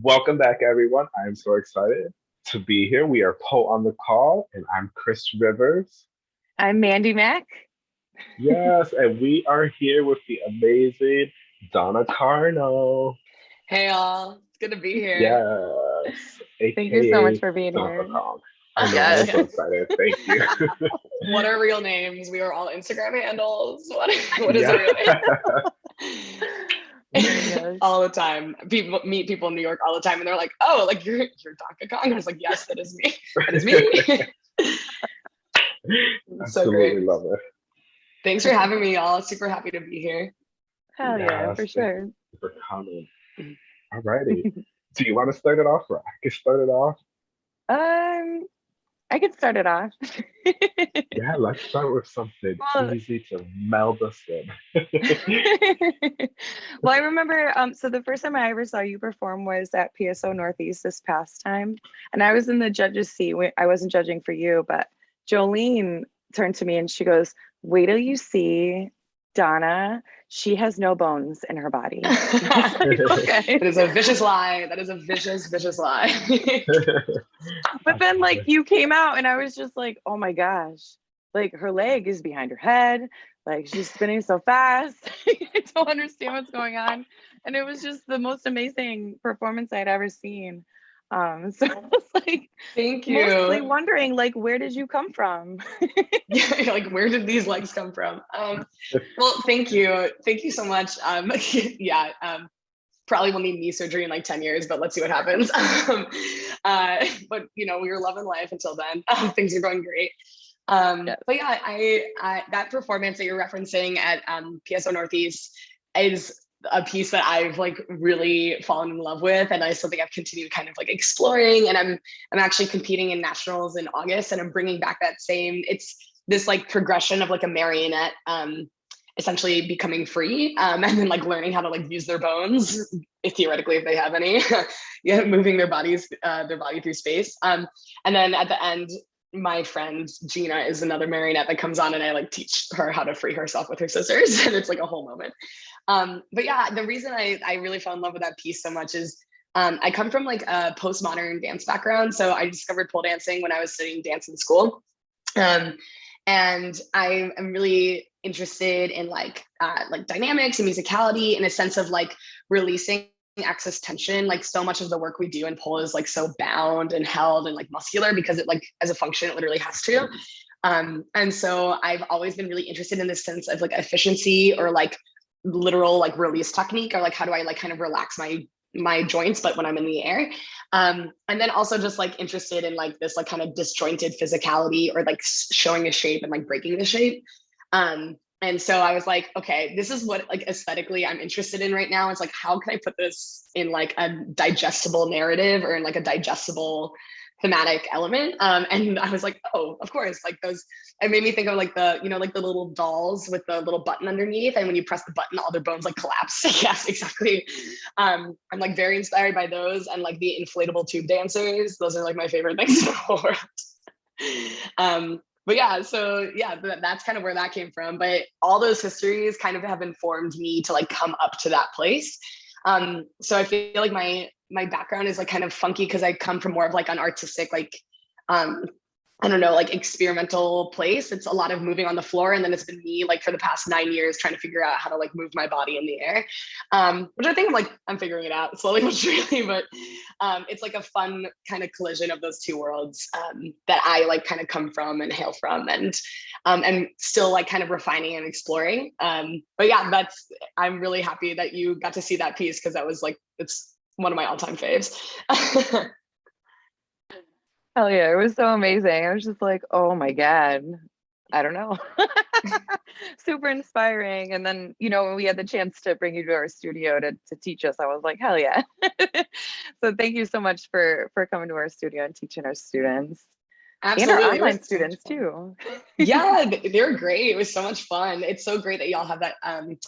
Welcome back, everyone. I'm so excited to be here. We are Poe on the Call, and I'm Chris Rivers. I'm Mandy Mack. Yes, and we are here with the amazing Donna Carnow. Hey, all. It's good to be here. Yes. Thank you so much for being here. I'm yes. so excited. Thank you. what are real names? We are all Instagram handles. What, what is yeah. a real name? Yes. all the time. People meet people in New York all the time, and they're like, "Oh, like you're you're Donkey Kong." I was like, "Yes, that is me. That is me." so great. love it. Thanks for having me, y'all. Super happy to be here. Hell yeah, yeah for sure. For coming. All righty. Do you want to start it off? Or I can start it off. Um, I could start it off. yeah, let's start with something well, easy to meld us in. well, I remember, um, so the first time I ever saw you perform was at PSO Northeast this past time. And I was in the judge's seat. I wasn't judging for you, but Jolene turned to me and she goes, wait till you see Donna, she has no bones in her body. okay. It is a vicious lie. That is a vicious, vicious lie. but then like you came out and I was just like, oh my gosh, like her leg is behind her head. Like she's spinning so fast. I don't understand what's going on. And it was just the most amazing performance I'd ever seen. Um, so I was like, thank you. Mostly wondering, like, where did you come from? yeah, like where did these legs come from? Um, well, thank you, thank you so much. Um, yeah, um, probably will need knee surgery in like 10 years, but let's see what happens. Um, uh, but you know, we were loving life until then. Um, things are going great. Um, but yeah, I, I, that performance that you're referencing at um, PSO Northeast is a piece that I've like really fallen in love with and I something I've continued kind of like exploring and I'm I'm actually competing in nationals in August and I'm bringing back that same it's this like progression of like a marionette um essentially becoming free um, and then like learning how to like use their bones if theoretically if they have any yeah moving their bodies uh, their body through space um and then at the end my friend Gina is another marionette that comes on and I like teach her how to free herself with her scissors and it's like a whole moment. Um, but yeah, the reason I, I really fell in love with that piece so much is um, I come from like a postmodern dance background. So I discovered pole dancing when I was studying dance in school. Um, and I am really interested in like uh, like dynamics and musicality in a sense of like releasing excess tension like so much of the work we do in pole is like so bound and held and like muscular because it like as a function it literally has to um and so i've always been really interested in this sense of like efficiency or like literal like release technique or like how do i like kind of relax my my joints but when i'm in the air. Um and then also just like interested in like this like kind of disjointed physicality or like showing a shape and like breaking the shape. Um and so i was like okay this is what like aesthetically i'm interested in right now. It's like how can i put this in like a digestible narrative or in like a digestible thematic element. Um and i was like oh of course. Like those it made me think of like the you know like the little dolls with the little button underneath and when you press the button all their bones like collapse. Yes exactly. Um i'm like very inspired by those and like the inflatable tube dancers. Those are like my favorite things in the world. Um but yeah so yeah that's kind of where that came from. But all those histories kind of have informed me to like come up to that place um so i feel like my my background is like kind of funky because I come from more of like an artistic like um I don't know, like experimental place. It's a lot of moving on the floor. And then it's been me like for the past nine years trying to figure out how to like move my body in the air. Um, which I think I'm like, I'm figuring it out slowly but surely, but um, it's like a fun kind of collision of those two worlds um, that I like kind of come from and hail from and um, and still like kind of refining and exploring. Um, but yeah, that's, I'm really happy that you got to see that piece because that was like, it's one of my all-time faves. Hell yeah, it was so amazing. I was just like, oh my God, I don't know. Super inspiring. And then, you know, when we had the chance to bring you to our studio to, to teach us, I was like, hell yeah. so thank you so much for for coming to our studio and teaching our students. Absolutely. And our online students too. yeah, they're great. It was so much fun. It's so great that y'all have that um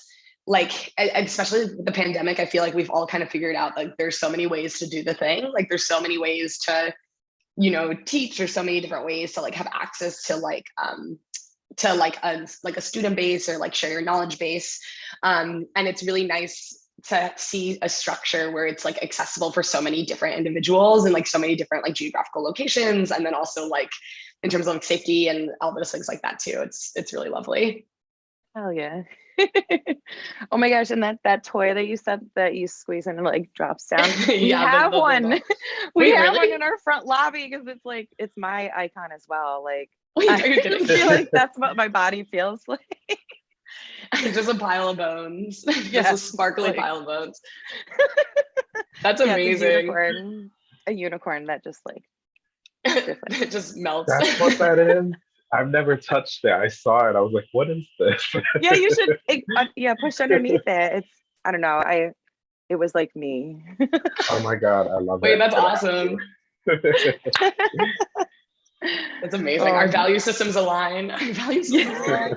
like especially the pandemic i feel like we've all kind of figured out like there's so many ways to do the thing like there's so many ways to you know teach there's so many different ways to like have access to like um to like a like a student base or like share your knowledge base. Um and it's really nice to see a structure where it's like accessible for so many different individuals and like so many different like geographical locations and then also like in terms of like safety and all those things like that too. It's it's really lovely. Hell yeah. oh my gosh, and that that toy that you said that you squeeze in and like drops down. We Yeah, the- have the- the one. ball. we Wait, have really? one in our front lobby because it's like it's my icon as well. Like Wait, I are you kidding? feel like that's what my body feels like. just a pile of bones just a Yes, sparkly like- pile of bones that's Yeah, it's a unicorn, a unicorn that just like it just melts That's what that is. I've never touched it. I saw it. I was like, what is this? yeah, you should it, uh, yeah push underneath it. It's I don't know. I it was like me. oh my god, I love Wait, it. that's awesome. That's amazing. Our Um, value systems align. Our value systems align.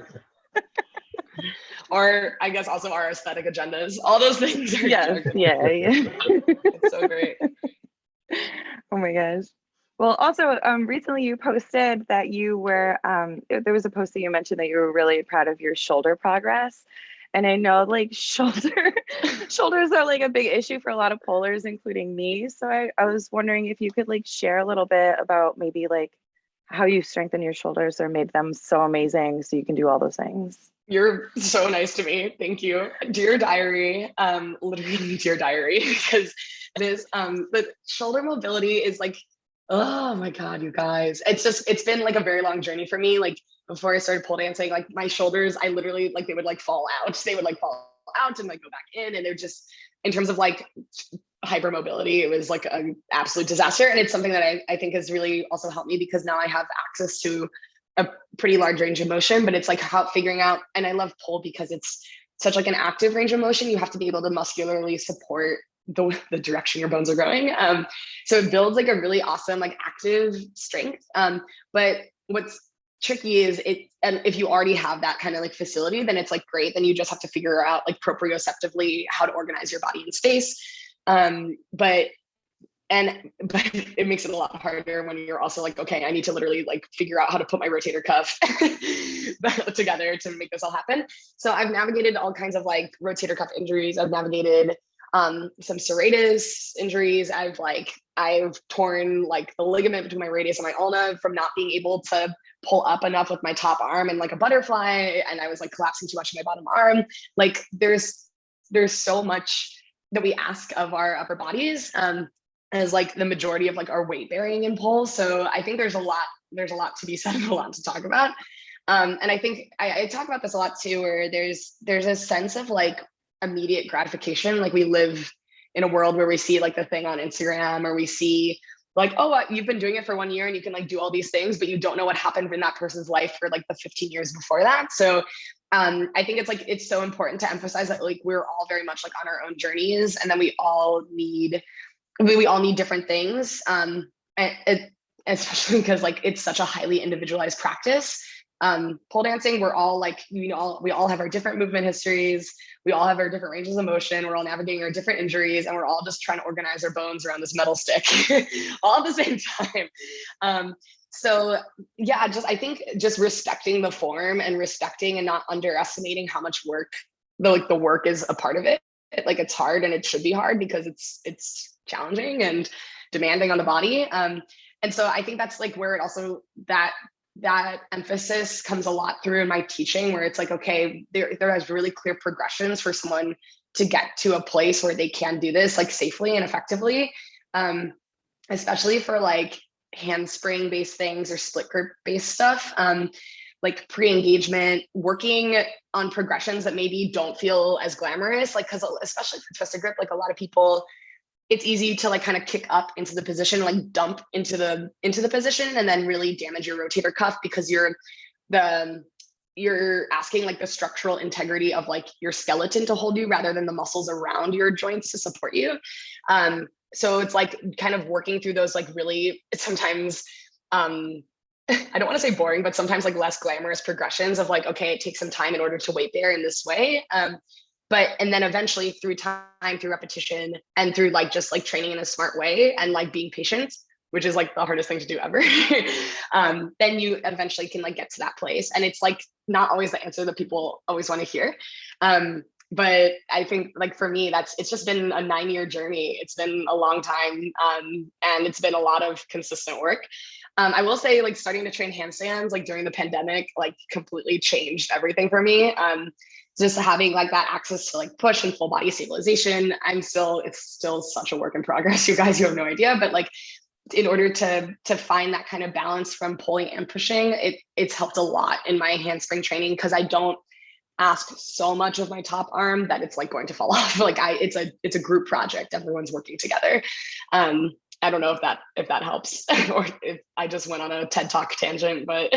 or I guess also our aesthetic agendas. All those things are yes, yeah, yeah. It's so great. Oh my gosh. Well, also, um, recently you posted that you were, um, there was a post that you mentioned that you were really proud of your shoulder progress. And I know like shoulder, shoulders are like a big issue for a lot of polars, including me. So I, I was wondering if you could like share a little bit about maybe like how you strengthen your shoulders or made them so amazing so you can do all those things. You're so nice to me. Thank you. Dear diary, um, literally dear diary, because it is um the shoulder mobility is like, oh my god, you guys. It's just it's been like a very long journey for me. Like before I started pole dancing, like my shoulders, I literally like they would like fall out. They would like fall out and like go back in. And they're just in terms of like hypermobility, it was like an absolute disaster. And it's something that I, I think has really also helped me because now I have access to a pretty large range of motion, but it's like how figuring out, and I love pole because it's such like an active range of motion. You have to be able to muscularly support the, the direction your bones are going. Um, so it builds like a really awesome, like active strength. Um, but what's tricky is it, and if you already have that kind of like facility, then it's like great. Then you just have to figure out like proprioceptively how to organize your body in space. Um, but and but it makes it a lot harder when you're also like okay i need to literally like figure out how to put my rotator cuff together to make this all happen so i've navigated all kinds of like rotator cuff injuries i've navigated um some serratus injuries i've like i've torn like the ligament between my radius and my ulna from not being able to pull up enough with my top arm and like a butterfly and i was like collapsing too much in my bottom arm like there's there's so much that we ask of our upper bodies um as like the majority of like our weight bearing in poles. So I think there's a lot, there's a lot to be said and a lot to talk about. Um, and I think I, I talk about this a lot too, where there's there's a sense of like immediate gratification. Like we live in a world where we see like the thing on Instagram or we see like, oh, uh, you've been doing it for one year and you can like do all these things, but you don't know what happened in that person's life for like the 15 years before that. So um, I think it's like it's so important to emphasize that like we're all very much like on our own journeys and then we all need we, we all need different things um and it, especially because like it's such a highly individualized practice um pole dancing we're all like you know all, we all have our different movement histories. We all have our different ranges of motion. We're all navigating our different injuries and we're all just trying to organize our bones around this metal stick all at the same time. Um so yeah just i think just respecting the form and respecting and not underestimating how much work the like the work is a part of it. Like it's hard and it should be hard because it's it's challenging and demanding on the body. Um and so i think that's like where it also that that emphasis comes a lot through in my teaching where it's like okay there there has really clear progressions for someone to get to a place where they can do this like safely and effectively. Um especially for like handspring based things or split grip based stuff um like pre-engagement working on progressions that maybe don't feel as glamorous like because especially for twisted grip like a lot of people it's easy to like kind of kick up into the position like dump into the into the position and then really damage your rotator cuff because you're the you're asking like the structural integrity of like your skeleton to hold you rather than the muscles around your joints to support you um so it's like kind of working through those like really sometimes um I don't want to say boring, but sometimes like less glamorous progressions of like, okay, it takes some time in order to weight bear in this way. Um, but and then eventually through time, through repetition, and through like just like training in a smart way and like being patient, which is like the hardest thing to do ever. um, then you eventually can like get to that place. And it's like not always the answer that people always want to hear. Um, but I think like for me, that's it's just been a nine year journey. It's been a long time, um, and it's been a lot of consistent work. Um, I will say, like starting to train handstands like during the pandemic, like completely changed everything for me. Um, just having like that access to like push and full body stabilization. I'm still, it's still such a work in progress. You guys, you have no idea, but like in order to to find that kind of balance from pulling and pushing, it it's helped a lot in my handspring training because I don't ask so much of my top arm that it's like going to fall off. Like I, it's a it's a group project. Everyone's working together. Um, I don't know if that if that helps or if I just went on a TED Talk tangent, but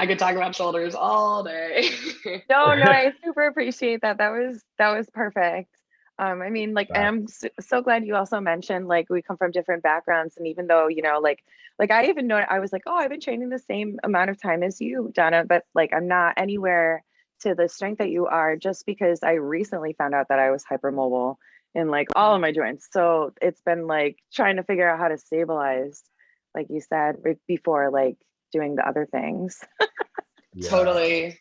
I could talk about shoulders all day. no, no, I super appreciate that. That was that was perfect. Um, I mean, like, I'm so, so glad you also mentioned like we come from different backgrounds, and even though you know, like, like I even know I was like, oh, I've been training the same amount of time as you, Donna, but like I'm not anywhere to the strength that you are just because I recently found out that I was hypermobile in like all of my joints. So it's been like trying to figure out how to stabilize, like you said before, like doing the other things. yeah. Totally,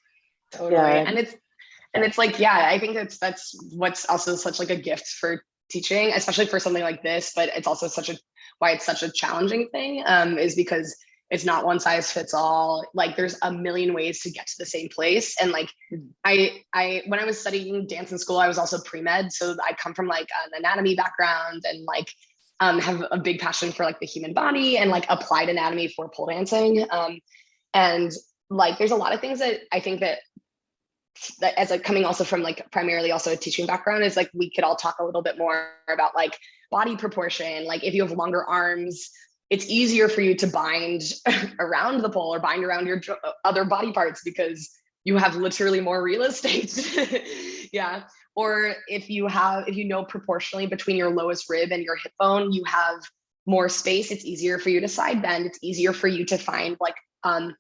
totally. Yeah. And it's and it's like yeah, I think that's that's what's also such like a gift for teaching, especially for something like this. But it's also such a why it's such a challenging thing um, is because it's not one size fits all like there's a million ways to get to the same place and like i i when i was studying dance in school i was also pre-med so i come from like an anatomy background and like um, have a big passion for like the human body and like applied anatomy for pole dancing um, and like there's a lot of things that i think that that as like coming also from like primarily also a teaching background is like we could all talk a little bit more about like body proportion like if you have longer arms it's easier for you to bind around the pole or bind around your other body parts because you have literally more real estate. yeah. Or if you have, if you know proportionally between your lowest rib and your hip bone, you have more space. It's easier for you to side bend. It's easier for you to find like um,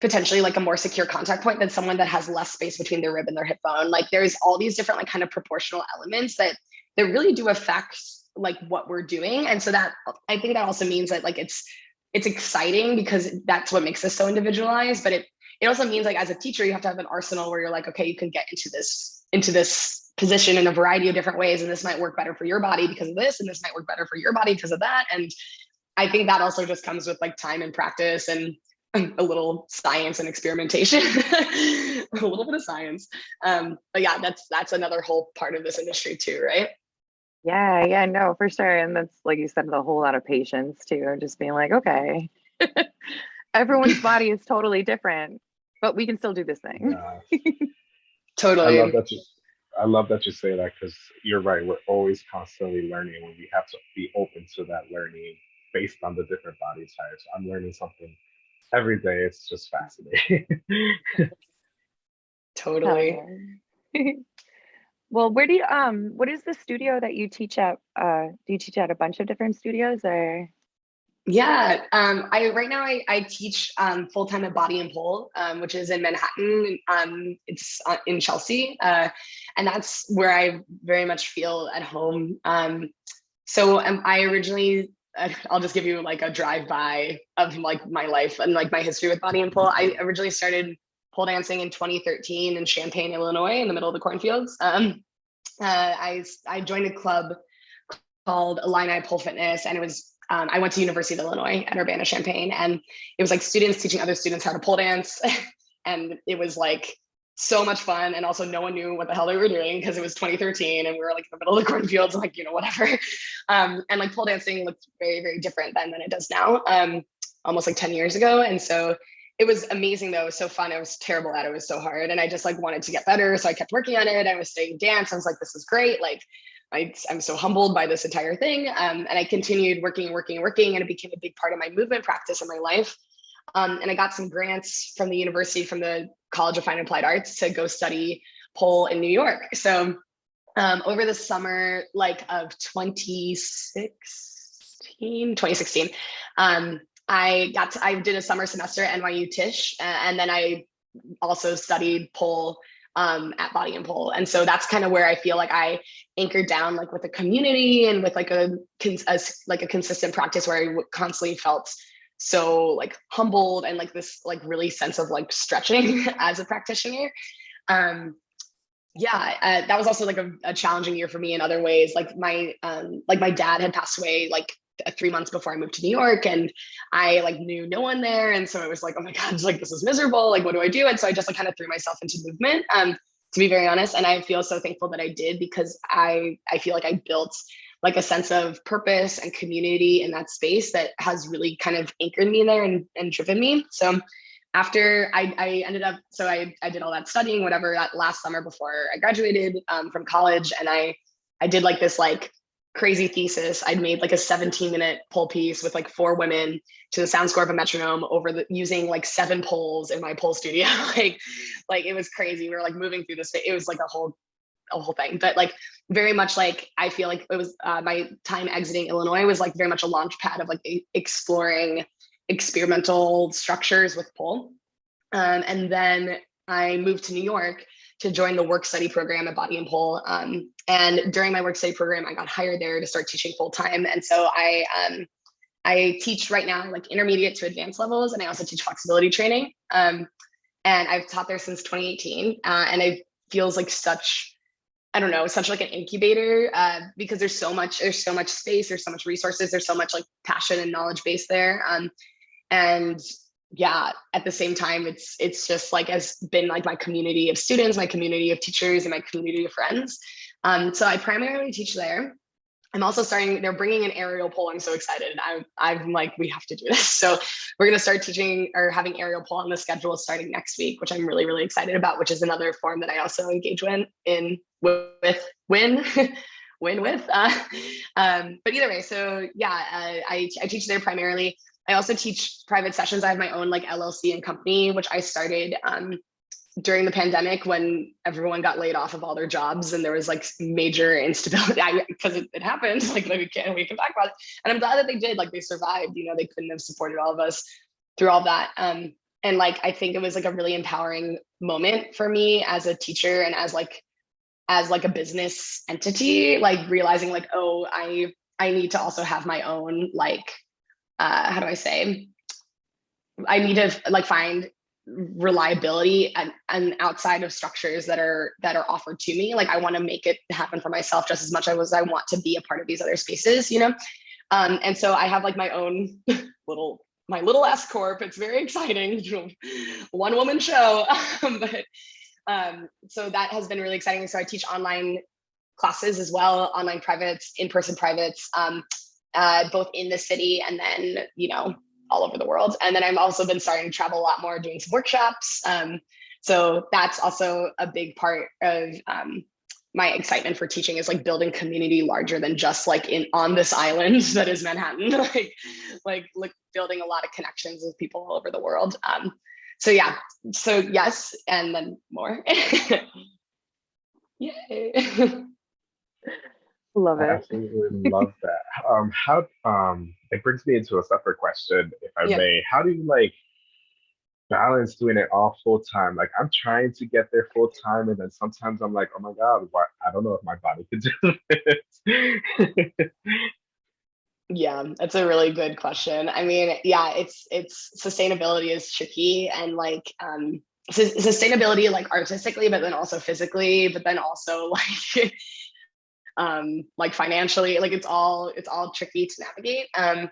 potentially like a more secure contact point than someone that has less space between their rib and their hip bone. Like there's all these different like kind of proportional elements that that really do affect like what we're doing and so that i think that also means that like it's it's exciting because that's what makes us so individualized but it it also means like as a teacher you have to have an arsenal where you're like okay you can get into this into this position in a variety of different ways and this might work better for your body because of this and this might work better for your body because of that. And i think that also just comes with like time and practice and a little science and experimentation. A little bit of science. Um but yeah that's that's another whole part of this industry too right? Yeah, yeah, no, for sure. And that's like you said, a whole lot of patience too, just being like, okay, everyone's body is totally different, but we can still do this thing. Yeah. totally. I love that you, I love that you say that because you're right. We're always constantly learning and we have to be open to that learning based on the different body types. I'm learning something every day. It's just fascinating. totally. Well, where do you um what is the studio that you teach at? Uh do you teach at a bunch of different studios or yeah, um, I right now I, I teach um, full time at Body and Pole, um, which is in Manhattan. Um, it's uh, in Chelsea, uh, and that's where I very much feel at home. Um, so I originally, uh, I'll just give you like a drive by of like my life and like my history with Body and Pole. I originally started pole dancing in 2013 in Champaign, Illinois, in the middle of the cornfields. Um, uh, I, I joined a club called Illini Pole Fitness, and it was um, I went to University of Illinois at Urbana Champaign, and it was like students teaching other students how to pole dance, and it was like so much fun and also no one knew what the hell they were doing because it was 2013 and we were like in the middle of the cornfields like you know whatever um, and like pole dancing looked very very different then than it does now um, almost like 10 years ago and so it was amazing though. It was so fun. I was terrible at it. It was so hard. And I just like wanted to get better. So I kept working on it. I was studying dance. I was like, this is great. Like I, am so humbled by this entire thing. Um, and I continued working, and working, and working, and it became a big part of my movement practice in my life. Um, and I got some grants from the university, from the College of Fine and Applied Arts to go study pole in New York. So um, over the summer, like of 2016, 2016, um, I got to, I did a summer semester at NYU Tisch, and then I also studied pole um, at Body and Pole. And so that's kind of where I feel like I anchored down like with a community and with like a, a like a consistent practice where I constantly felt so like humbled and like this like really sense of like stretching as a practitioner. Um, yeah, uh, that was also like a, a, challenging year for me in other ways. Like my um, like my dad had passed away like three months before I moved to New York, and I like knew no one there, and so it was like, oh my god, like this is miserable. Like what do I do? And so I just like kind of threw myself into movement. Um, to be very honest, and I feel so thankful that I did because I I feel like I built like a sense of purpose and community in that space that has really kind of anchored me there and, and driven me. So after I, I ended up, so I, I did all that studying, whatever, that last summer before I graduated um, from college. And I, I did like this like crazy thesis. I'd made like a 17 minute pole piece with like four women to the sound score of a metronome over the using like seven poles in my pole studio. like, like it was crazy. We were like moving through this. It was like a whole, a whole thing. But like very much like I feel like it was uh, my time exiting Illinois was like very much a launch pad of like exploring experimental structures with pole. Um, and then I moved to New York to join the work study program at Body and Pole. Um, and during my work study program, I got hired there to start teaching full time. And so I um, I teach right now like intermediate to advanced levels, and I also teach flexibility training. Um, and I've taught there since 2018, uh, and it feels like such I don't know, such like an incubator uh, because there's so much, there's so much space, there's so much resources, there's so much like passion and knowledge base there. Um, and yeah at the same time it's it's just like has been like my community of students my community of teachers and my community of friends. Um, so i primarily teach there. I'm also starting they're bringing an aerial pole. I'm so excited. I'm i'm like we have to do this. So we're going to start teaching or having aerial pole on the schedule starting next week which i'm really really excited about which is another form that i also engage in in with win win with uh, um, but either way so yeah uh, I, I teach there primarily I also teach private sessions. I have my own like LLC and company, which I started um, during the pandemic when everyone got laid off of all their jobs and there was like major instability because it, it, happened like, like we can we can talk about it and i'm glad that they did like they survived you know they couldn't have supported all of us through all that um and like i think it was like a really empowering moment for me as a teacher and as like as like a business entity like realizing like oh i i need to also have my own like uh, how do I say? I need to like find reliability and, and outside of structures that are that are offered to me. Like I want to make it happen for myself just as much as I want to be a part of these other spaces, you know? Um, and so I have like my own little my little S corp. It's very exciting, one woman show. but um, so that has been really exciting. So I teach online classes as well, online privates, in-person privates. Um, uh, both in the city and then, you know, all over the world. And then I've also been starting to travel a lot more, doing some workshops. Um, so that's also a big part of um, my excitement for teaching is like building community larger than just like in on this island that is Manhattan, like, like, like building a lot of connections with people all over the world. Um, so yeah, so yes, and then more. Yay. Love it. I absolutely love that. Um, how um, it brings me into a separate question, if I yeah. may. How do you like balance doing it all full time? Like I'm trying to get there full time, and then sometimes I'm like, oh my god, what? I don't know if my body could do it. yeah, that's a really good question. I mean, yeah, it's it's sustainability is tricky, and like um, sustainability like artistically, but then also physically, but then also like um, like financially, like it's all it's all tricky to navigate. Um,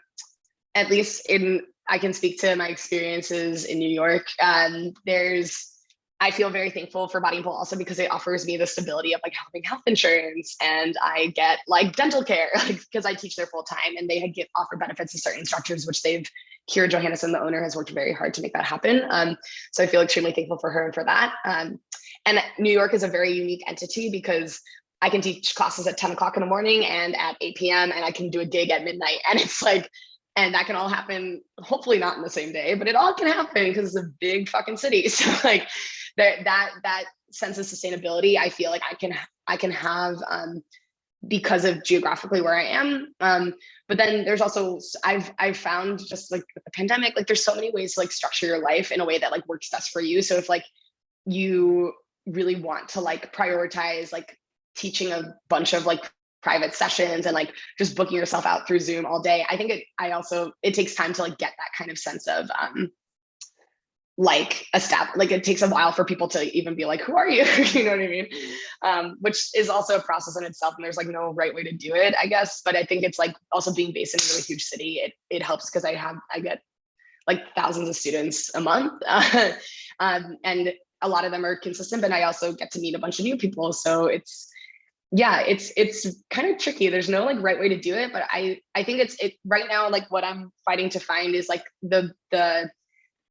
at least in I can speak to my experiences in New York. Um, there's I feel very thankful for Body and Pole also because it offers me the stability of like having health insurance and I get like dental care like, because I teach there full time and they get offer benefits to certain instructors, which they've Kyra Johannesen, the owner, has worked very hard to make that happen. Um, so I feel extremely thankful for her and for that. Um, and New York is a very unique entity because I can teach classes at 10 o'clock in the morning and at 8 p.m. and I can do a gig at midnight. And it's like, and that can all happen, hopefully not in the same day, but it all can happen because it's a big fucking city. So like that that that sense of sustainability, I feel like I can I can have um because of geographically where I am. Um, but then there's also I've I've found just like the pandemic, like there's so many ways to like structure your life in a way that like works best for you. So if like you really want to like prioritize like teaching a bunch of like private sessions and like just booking yourself out through Zoom all day. I think it, I also, it takes time to like get that kind of sense of, um, like a step like it takes a while for people to even be like who are you you know what i mean um, which is also a process in itself and there's like no right way to do it i guess but i think it's like also being based in a really huge city it, it helps because i have i get like thousands of students a month um, and a lot of them are consistent but i also get to meet a bunch of new people so it's yeah it's it's kind of tricky there's no like right way to do it but i i think it's it right now like what i'm fighting to find is like the the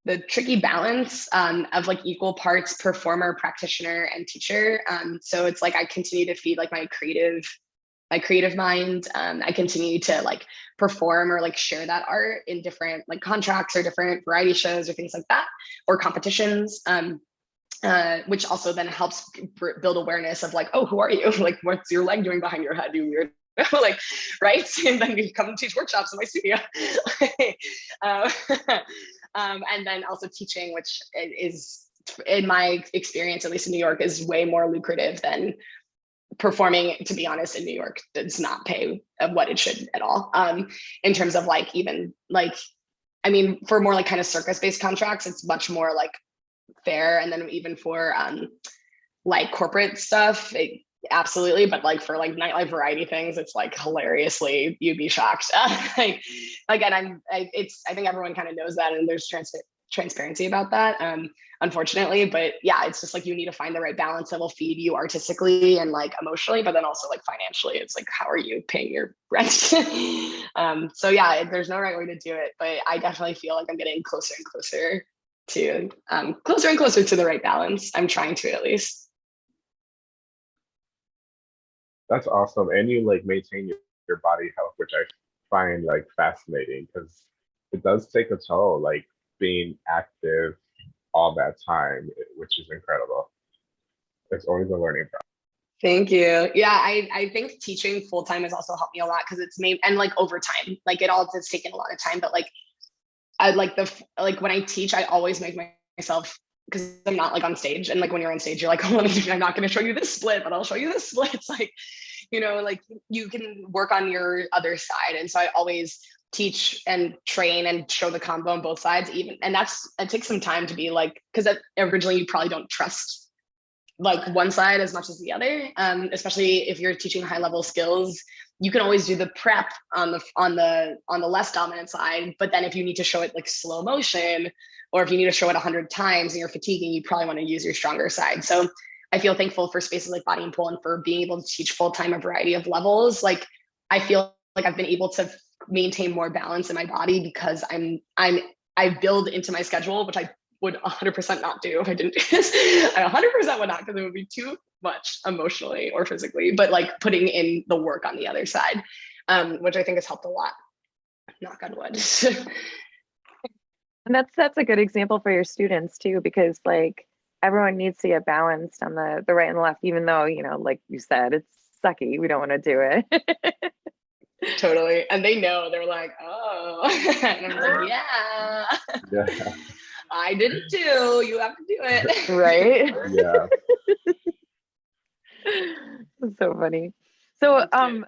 the tricky balance um, of like equal parts performer, practitioner, and teacher. Um, so it's like I continue to feed like my creative, my creative mind. Um, I continue to like perform or like share that art in different like contracts or different variety shows or things like that, or competitions. Um, uh, which also then helps build awareness of like, oh, who are you? like, what's your leg doing behind your head? You weird like right and then you come and teach workshops in my studio uh, um, and then also teaching, which is in my experience, at least in New York, is way more lucrative than performing. To be honest, in New York, does not pay what it should at all. Um, in terms of like even like, I mean, for more like kind of circus based contracts, it's much more like fair. And then even for um, like corporate stuff, it, absolutely but like for like nightlife variety things it's like hilariously you'd be shocked like again i'm I, it's i think everyone kind of knows that and there's trans- transparency about that um unfortunately but yeah it's just like you need to find the right balance that will feed you artistically and like emotionally but then also like financially it's like how are you paying your rent um so yeah there's no right way to do it but i definitely feel like i'm getting closer and closer to um closer and closer to the right balance i'm trying to at least that's awesome. And you like maintain your, your body health, which I find like fascinating because it does take a toll, like being active all that time, which is incredible. It's always a learning process. Thank you. Yeah, I, I think teaching full time has also helped me a lot because it's made and like over time, like it all has taken a lot of time, but like I like the like when I teach, I always make myself because I'm not like on stage. And like when you're on stage, you're like, oh, I'm not going to show you this split, but I'll show you this split. It's like, you know, like you can work on your other side. And so I always teach and train and show the combo on both sides, even. And that's, it takes some time to be like, because originally you probably don't trust like one side as much as the other, um, especially if you're teaching high level skills you can always do the prep on the on the on the less dominant side but then if you need to show it like slow motion or if you need to show it 100 times and you're fatiguing, you probably want to use your stronger side. So I feel thankful for spaces like Body and Pole and for being able to teach full time a variety of levels. Like I feel like I've been able to maintain more balance in my body because I'm I'm I build into my schedule, which I would 100% not do if I didn't do this. I 100% would not because it would be too much emotionally or physically, but like putting in the work on the other side, um, which I think has helped a lot. Knock on wood. And that's that's a good example for your students too, because like everyone needs to get balanced on the the right and the left, even though you know, like you said, it's sucky. We don't want to do it. totally, and they know. They're like, oh, and I'm like, yeah. Yeah. I did it too. You have to do it. Right. yeah. so funny. So um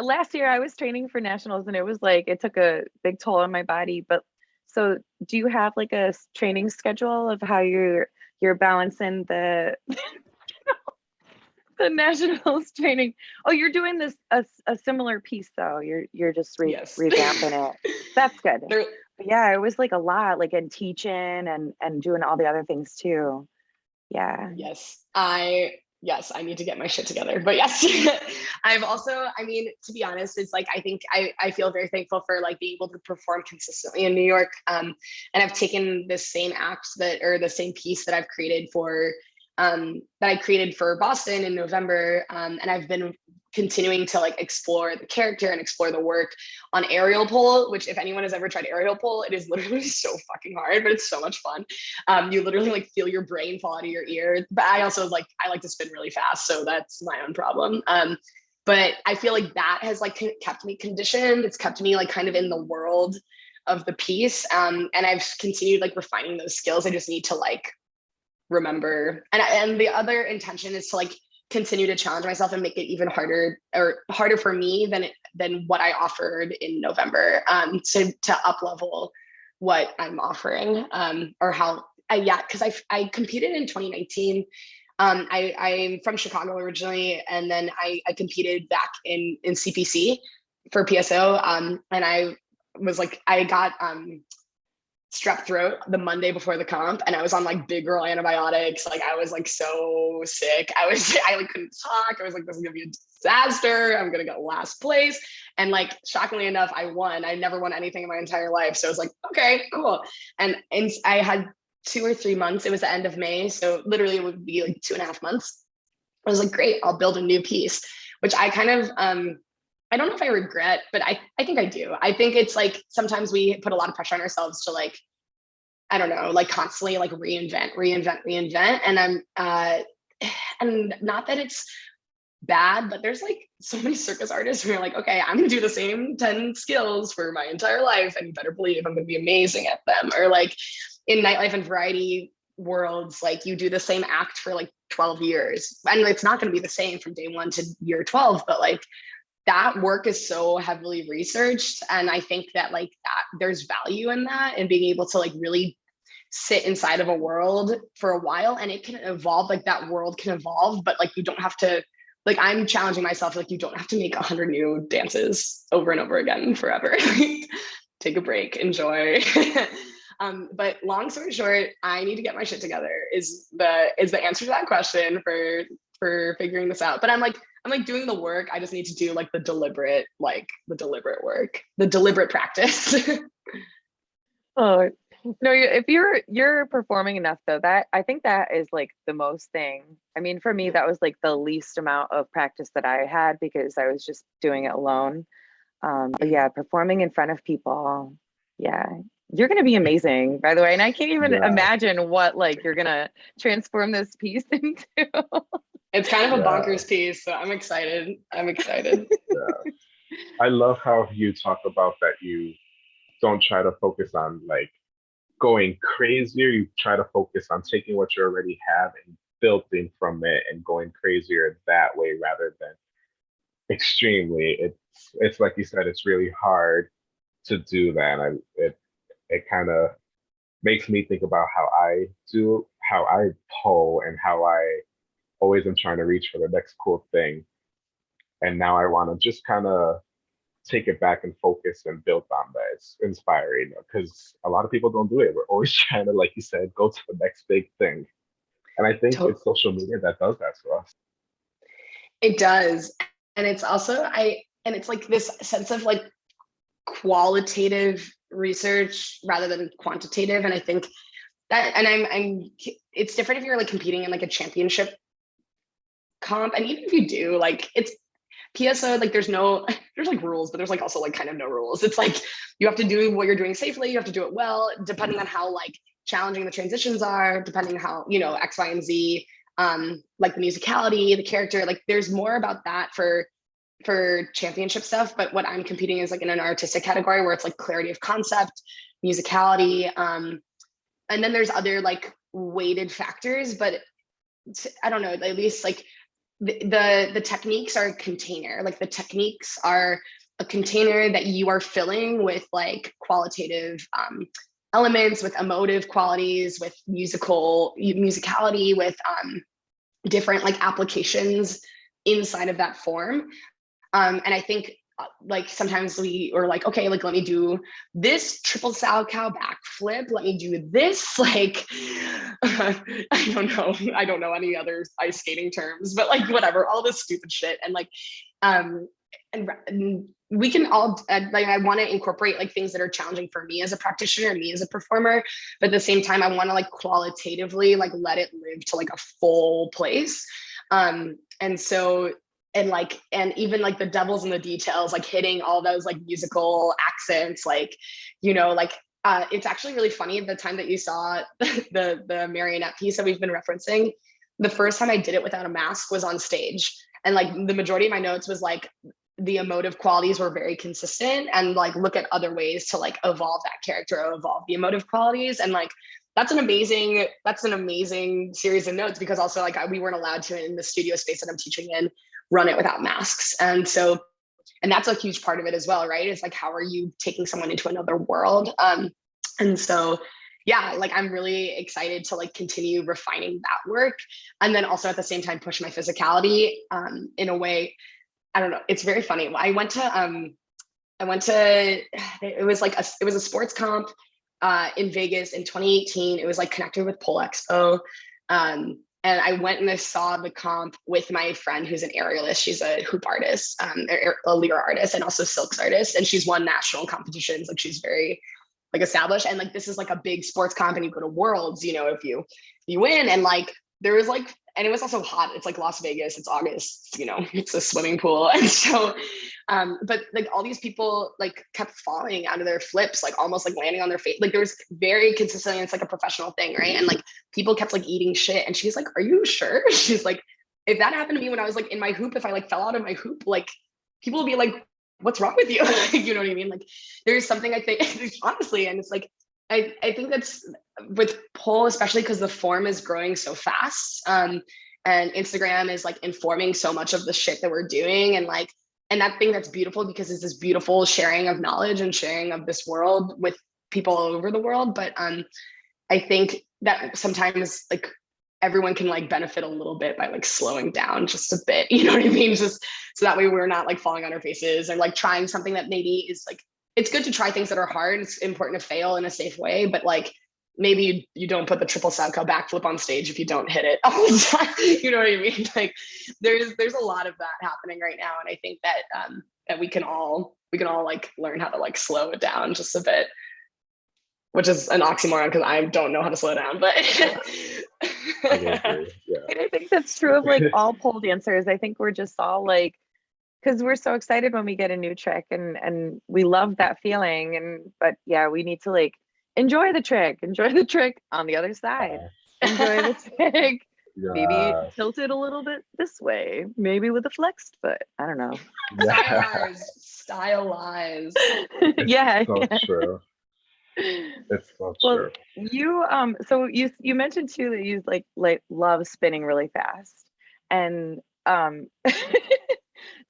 last year I was training for nationals and it was like it took a big toll on my body, but so do you have like a training schedule of how you're you're balancing the the nationals training oh you're doing this a, a similar piece though you're you're just re- yes. revamping it that's good yeah it was like a lot like in teaching and and doing all the other things too yeah yes i yes, I need to get my shit together. But yes, I've also, I mean, to be honest, it's like I think I, I feel very thankful for like being able to perform consistently in New York. Um, and I've taken the same act that or the same piece that I've created for um, that I created for Boston in November. Um, and I've been continuing to like explore the character and explore the work on aerial pole which if anyone has ever tried aerial pole it is literally so fucking hard but it's so much fun. Um, you literally like feel your brain fall out of your ear but i also like i like to spin really fast so that's my own problem. Um, but i feel like that has like kept me conditioned. It's kept me like kind of in the world of the piece um, and i've continued like refining those skills. I just need to like remember. And and the other intention is to like continue to challenge myself and make it even harder or harder for me than it, than what I offered in November um, to to up level what I'm offering um, or how I, yeah, because I I competed in 2019. Um, I I'm from Chicago originally, and then I I competed back in in CPC for PSO. Um, and I was like I got um strep throat the Monday before the comp and I was on like big girl antibiotics. Like I was like so sick. I was I like couldn't talk. I was like, this is gonna be a disaster. I'm gonna get last place. And like shockingly enough, I won. I never won anything in my entire life. So I was like, okay, cool. And and I had two or three months. It was the end of May. So literally it would be like two and a half months. I was like, great, I'll build a new piece, which I kind of um I don't know if I regret, but I, I think I do. I think it's like sometimes we put a lot of pressure on ourselves to like, I don't know, like constantly like reinvent, reinvent, reinvent. And I'm, uh, and not that it's bad, but there's like so many circus artists who are like, okay, I'm gonna do the same 10 skills for my entire life. And you better believe I'm gonna be amazing at them. Or like in nightlife and variety worlds, like you do the same act for like 12 years. And it's not gonna be the same from day one to year 12, but like that work is so heavily researched and i think that like that there's value in that and being able to like really sit inside of a world for a while and it can evolve like that world can evolve but like you don't have to like i'm challenging myself like you don't have to make a hundred new dances over and over again forever. Take a break enjoy. Um but long story short i need to get my shit together is the is the answer to that question for for figuring this out. But i'm like I'm like doing the work. I just need to do like the deliberate, like the deliberate work, the deliberate practice. oh no, if you're you're performing enough though, that I think that is like the most thing. I mean, for me, that was like the least amount of practice that I had because I was just doing it alone. Um, but yeah, performing in front of people, yeah, you're gonna be amazing, by the way. And I can't even yeah. imagine what like you're gonna transform this piece into. It's kind of a yeah. bonkers piece, so I'm excited. I'm excited. yeah. I love how you talk about that you don't try to focus on like going crazier. You try to focus on taking what you already have and building from it and going crazier that way rather than extremely. It's it's like you said, it's really hard to do that. I it it kind of makes me think about how I do how I pull and how I always am trying to reach for the next cool thing. And now I want to just kind of take it back and focus and build on that. It's inspiring because a lot of people don't do it. We're always trying to, like you said, go to the next big thing. And I think totally. it's social media that does that for us. It does. And it's also, I, and it's like this sense of like qualitative research rather than quantitative. And I think that, and I'm, I'm, it's different if you're like competing in like a championship comp and even if you do like it's PSO like there's no there's like rules but there's like also like kind of no rules. It's like you have to do what you're doing safely you have to do it well depending on how like challenging the transitions are depending how you know X Y and Z um like the musicality the character like there's more about that for for championship stuff but what I'm competing is like in an artistic category where it's like clarity of concept musicality um and then there's other like weighted factors but I don't know at least like the, the, techniques are a container. Like the techniques are a container that you are filling with like qualitative um, elements with emotive qualities with musical musicality with um, different like applications inside of that form. Um, and i think like sometimes we are like okay like let me do this triple Salchow backflip. Let me do this like uh, i don't know. I don't know any other ice skating terms but like whatever all this stupid shit. And like um and, and we can all uh, like i want to incorporate like things that are challenging for me as a practitioner me as a performer but at the same time i want to like qualitatively like let it live to like a full place. Um and so and like and even like the devils in the details like hitting all those like musical accents like you know like uh, it's actually really funny the time that you saw the the marionette piece that we've been referencing. The first time i did it without a mask was on stage. And like the majority of my notes was like the emotive qualities were very consistent and like look at other ways to like evolve that character or evolve the emotive qualities. And like that's an amazing that's an amazing series of notes because also like we weren't allowed to in the studio space that i'm teaching in run it without masks. And so, and that's a huge part of it as well, right? It's like, how are you taking someone into another world? Um, and so, yeah, like I'm really excited to like continue refining that work. And then also at the same time, push my physicality um, in a way, I don't know, it's very funny. I went to, um, I went to, it was like, a, it was a sports comp uh, in Vegas in 2018. It was like connected with Pole Expo. Um, and I went and I saw the comp with my friend who's an aerialist. She's a hoop artist, um, a lyra artist, and also silks artist. And she's won national competitions. Like she's very like established. And like this is like a big sports comp, and you go to worlds. You know, if you you win, and like there was like and it was also hot. It's like Las Vegas. It's August. You know, it's a swimming pool, and so, um, but like all these people like kept falling out of their flips, like almost like landing on their face. Like there was very consistently. It's like a professional thing, right? And like people kept like eating shit, and she's like, "Are you sure?" She's like, "If that happened to me when I was like in my hoop, if I like fell out of my hoop, like people would be like." What's wrong with you? you know what I mean? Like, there's something I think, honestly, and it's like I, I think that's with pole, especially because the form is growing so fast. Um, and Instagram is like informing so much of the shit that we're doing. And like, and that thing that's beautiful because it's this beautiful sharing of knowledge and sharing of this world with people all over the world. But um, I think that sometimes like everyone can like benefit a little bit by like slowing down just a bit, you know what I mean? Just so that way we're not like falling on our faces or like trying something that maybe is like it's good to try things that are hard. It's important to fail in a safe way, but like maybe you, you don't put the triple Salchow backflip on stage if you don't hit it all the time. you know what I mean? Like there's there's a lot of that happening right now, and I think that um, that we can all we can all like learn how to like slow it down just a bit, which is an oxymoron because I don't know how to slow down, but. I, yeah. And I think that's true of like all pole dancers. I think we're just all like because we're so excited when we get a new trick and and we love that feeling and but yeah we need to like enjoy the trick enjoy the trick on the other side. Enjoy the trick. Yeah. maybe tilt it a little bit this way maybe with a flexed foot i don't know. Yeah. stylized yeah, so yeah. true. It's so well, true. you um so you you mentioned too that you like like love spinning really fast and um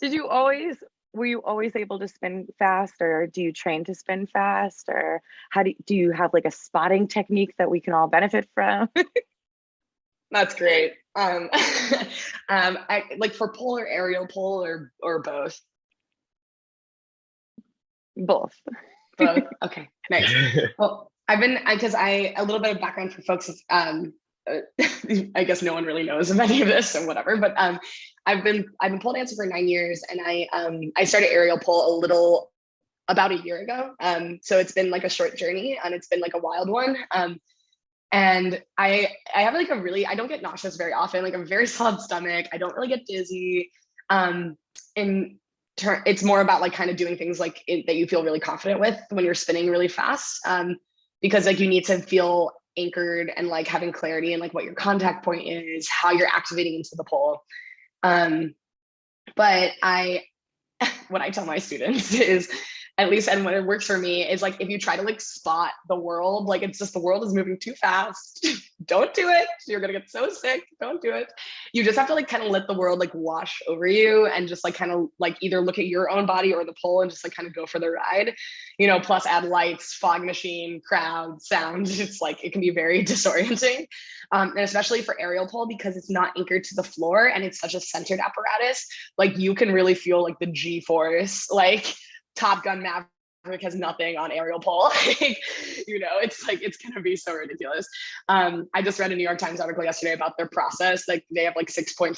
did you always were you always able to spin fast or do you train to spin fast or how do you, do you have like a spotting technique that we can all benefit from? That's great. Um um I, like for pole or aerial pole or or both? Both. Both? Okay nice. Well i've been because I, I a little bit of background for folks is, um uh, I guess no one really knows of any of this or whatever, but um, I've been I've been pole dancing for nine years, and I um, I started aerial pole a little about a year ago. Um, so it's been like a short journey, and it's been like a wild one. Um, and I I have like a really I don't get nauseous very often. Like a very solid stomach. I don't really get dizzy. Um, and it's more about like kind of doing things like that you feel really confident with when you're spinning really fast. Um, because like you need to feel anchored and like having clarity and like what your contact point is, how you're activating into the pole. Um, but I, what I tell my students is at least and when it works for me is like if you try to like spot the world like it's just the world is moving too fast. Don't do it. You're gonna get so sick. Don't do it. You just have to like kind of let the world like wash over you and just like kind of like either look at your own body or the pole and just like kind of go for the ride. You know plus add lights fog machine crowd sound. It's like it can be very disorienting. Um, and especially for aerial pole because it's not anchored to the floor and it's such a centered apparatus like you can really feel like the g force like Top Gun Maverick has nothing on aerial pole. you know, it's like it's gonna be so ridiculous. Um, I just read a New York Times article yesterday about their process. Like they have like 6.5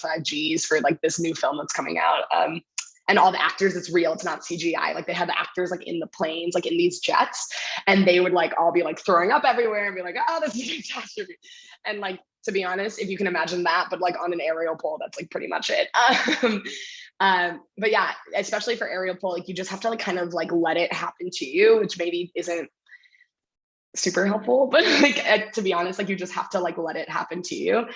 Gs for like this new film that's coming out. Um, and all the actors, it's real, it's not CGI. Like they have the actors like in the planes, like in these jets, and they would like all be like throwing up everywhere and be like, oh, this is a catastrophe. And like to be honest, if you can imagine that, but like on an aerial pole, that's like pretty much it. Um, um, but yeah, especially for aerial pole, like you just have to like kind of like let it happen to you, which maybe isn't super helpful, but like uh, to be honest, like you just have to like let it happen to you.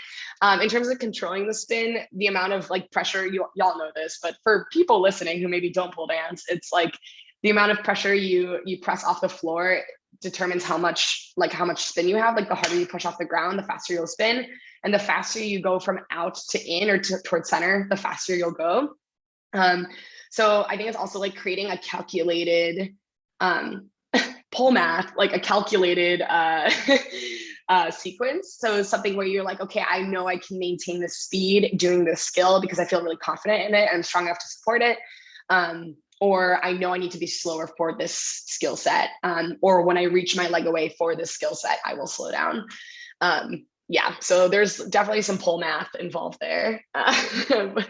Um, in terms of controlling the spin, the amount of like pressure, you y'all know this, but for people listening who maybe don't pole dance, it's like the amount of pressure you you press off the floor determines how much like how much spin you have. Like the harder you push off the ground, the faster you'll spin, and the faster you go from out to in or to, towards center, the faster you'll go. Um, so I think it's also like creating a calculated, um, pole math, like a calculated uh, uh, sequence. So something where you're like, okay, I know I can maintain the speed doing this skill because I feel really confident in it and I'm strong enough to support it. Um, or I know I need to be slower for this skill set. Um, or when I reach my leg away for this skill set, I will slow down. Um, yeah, so there's definitely some pole math involved there. Uh,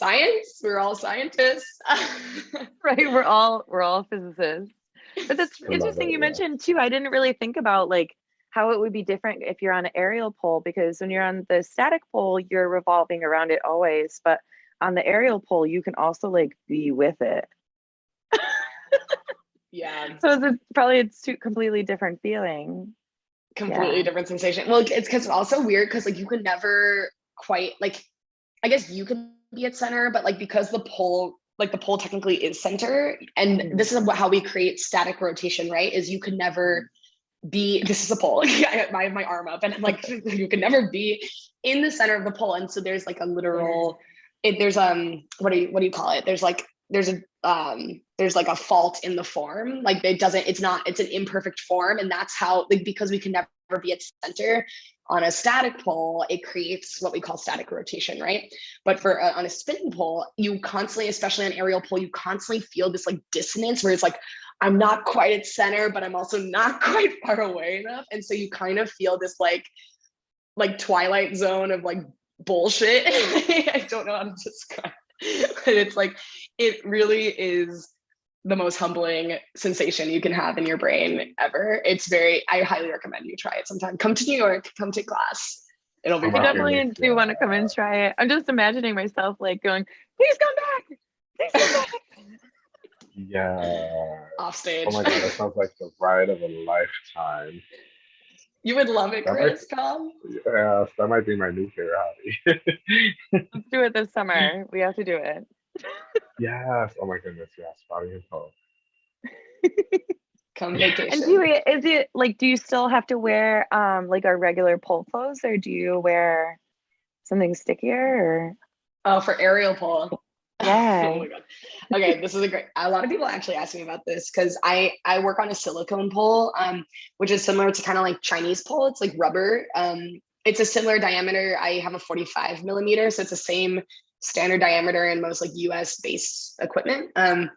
science, we're all scientists. right, we're all we're all physicists. But that's interesting it, you yeah. mentioned too. I didn't really think about like how it would be different if you're on an aerial pole because when you're on the static pole, you're revolving around it always. But on the aerial pole, you can also like be with it. yeah, So it's a- probably it's two completely different feeling. completely Yeah. different sensation. Well, it's because it's also weird because like you can never quite like, I guess you can be at center, but like because the pole, like the pole technically is center, and Mhm. this is what, how we create static rotation, right? Is you can never be. This is a pole. I have my my arm up, and I'm like, you can never be in the center of the pole, and so there's like a literal. It, there's um what do you what do you call it? There's like there's a um there's like a fault in the form like it doesn't it's not it's an imperfect form and that's how like because we can never be at center. On a static pole it creates what we call static rotation right? But for uh, on a spinning pole you constantly especially on aerial pole you constantly feel this like dissonance where it's like i'm not quite at center but i'm also not quite far away enough. And so you kind of feel this like like twilight zone of like bullshit. I don't know how to describe it. but it's like it really is the most humbling sensation you can have in your brain ever. It's very, I highly recommend you try it sometime. Come to New York, come to class. It'll be I definitely goodness, do want to come and try it. I'm just imagining myself like going, please come back. Please come back. Yeah. off stage. Oh my god, that sounds like the ride of a lifetime. you would love it, That might- Chris. Come. Yes, that might be my new favorite hobby. Let's do it this summer. We have to do it. Yes. Oh my goodness, yes. Spotting and pole. Come And vacation. do you, is it like, do you still have to wear um like our regular pole clothes or do you wear something stickier or? Oh, for aerial pole. Yeah. oh my god. Okay, this is a great. A lot of people actually ask me about this because I I work on a silicone pole, um, which is similar to kind of like Chinese pole. It's like rubber. Um, it's a similar diameter. I have a 45 millimeter, so it's the same standard diameter and most like U.S. based equipment. Um,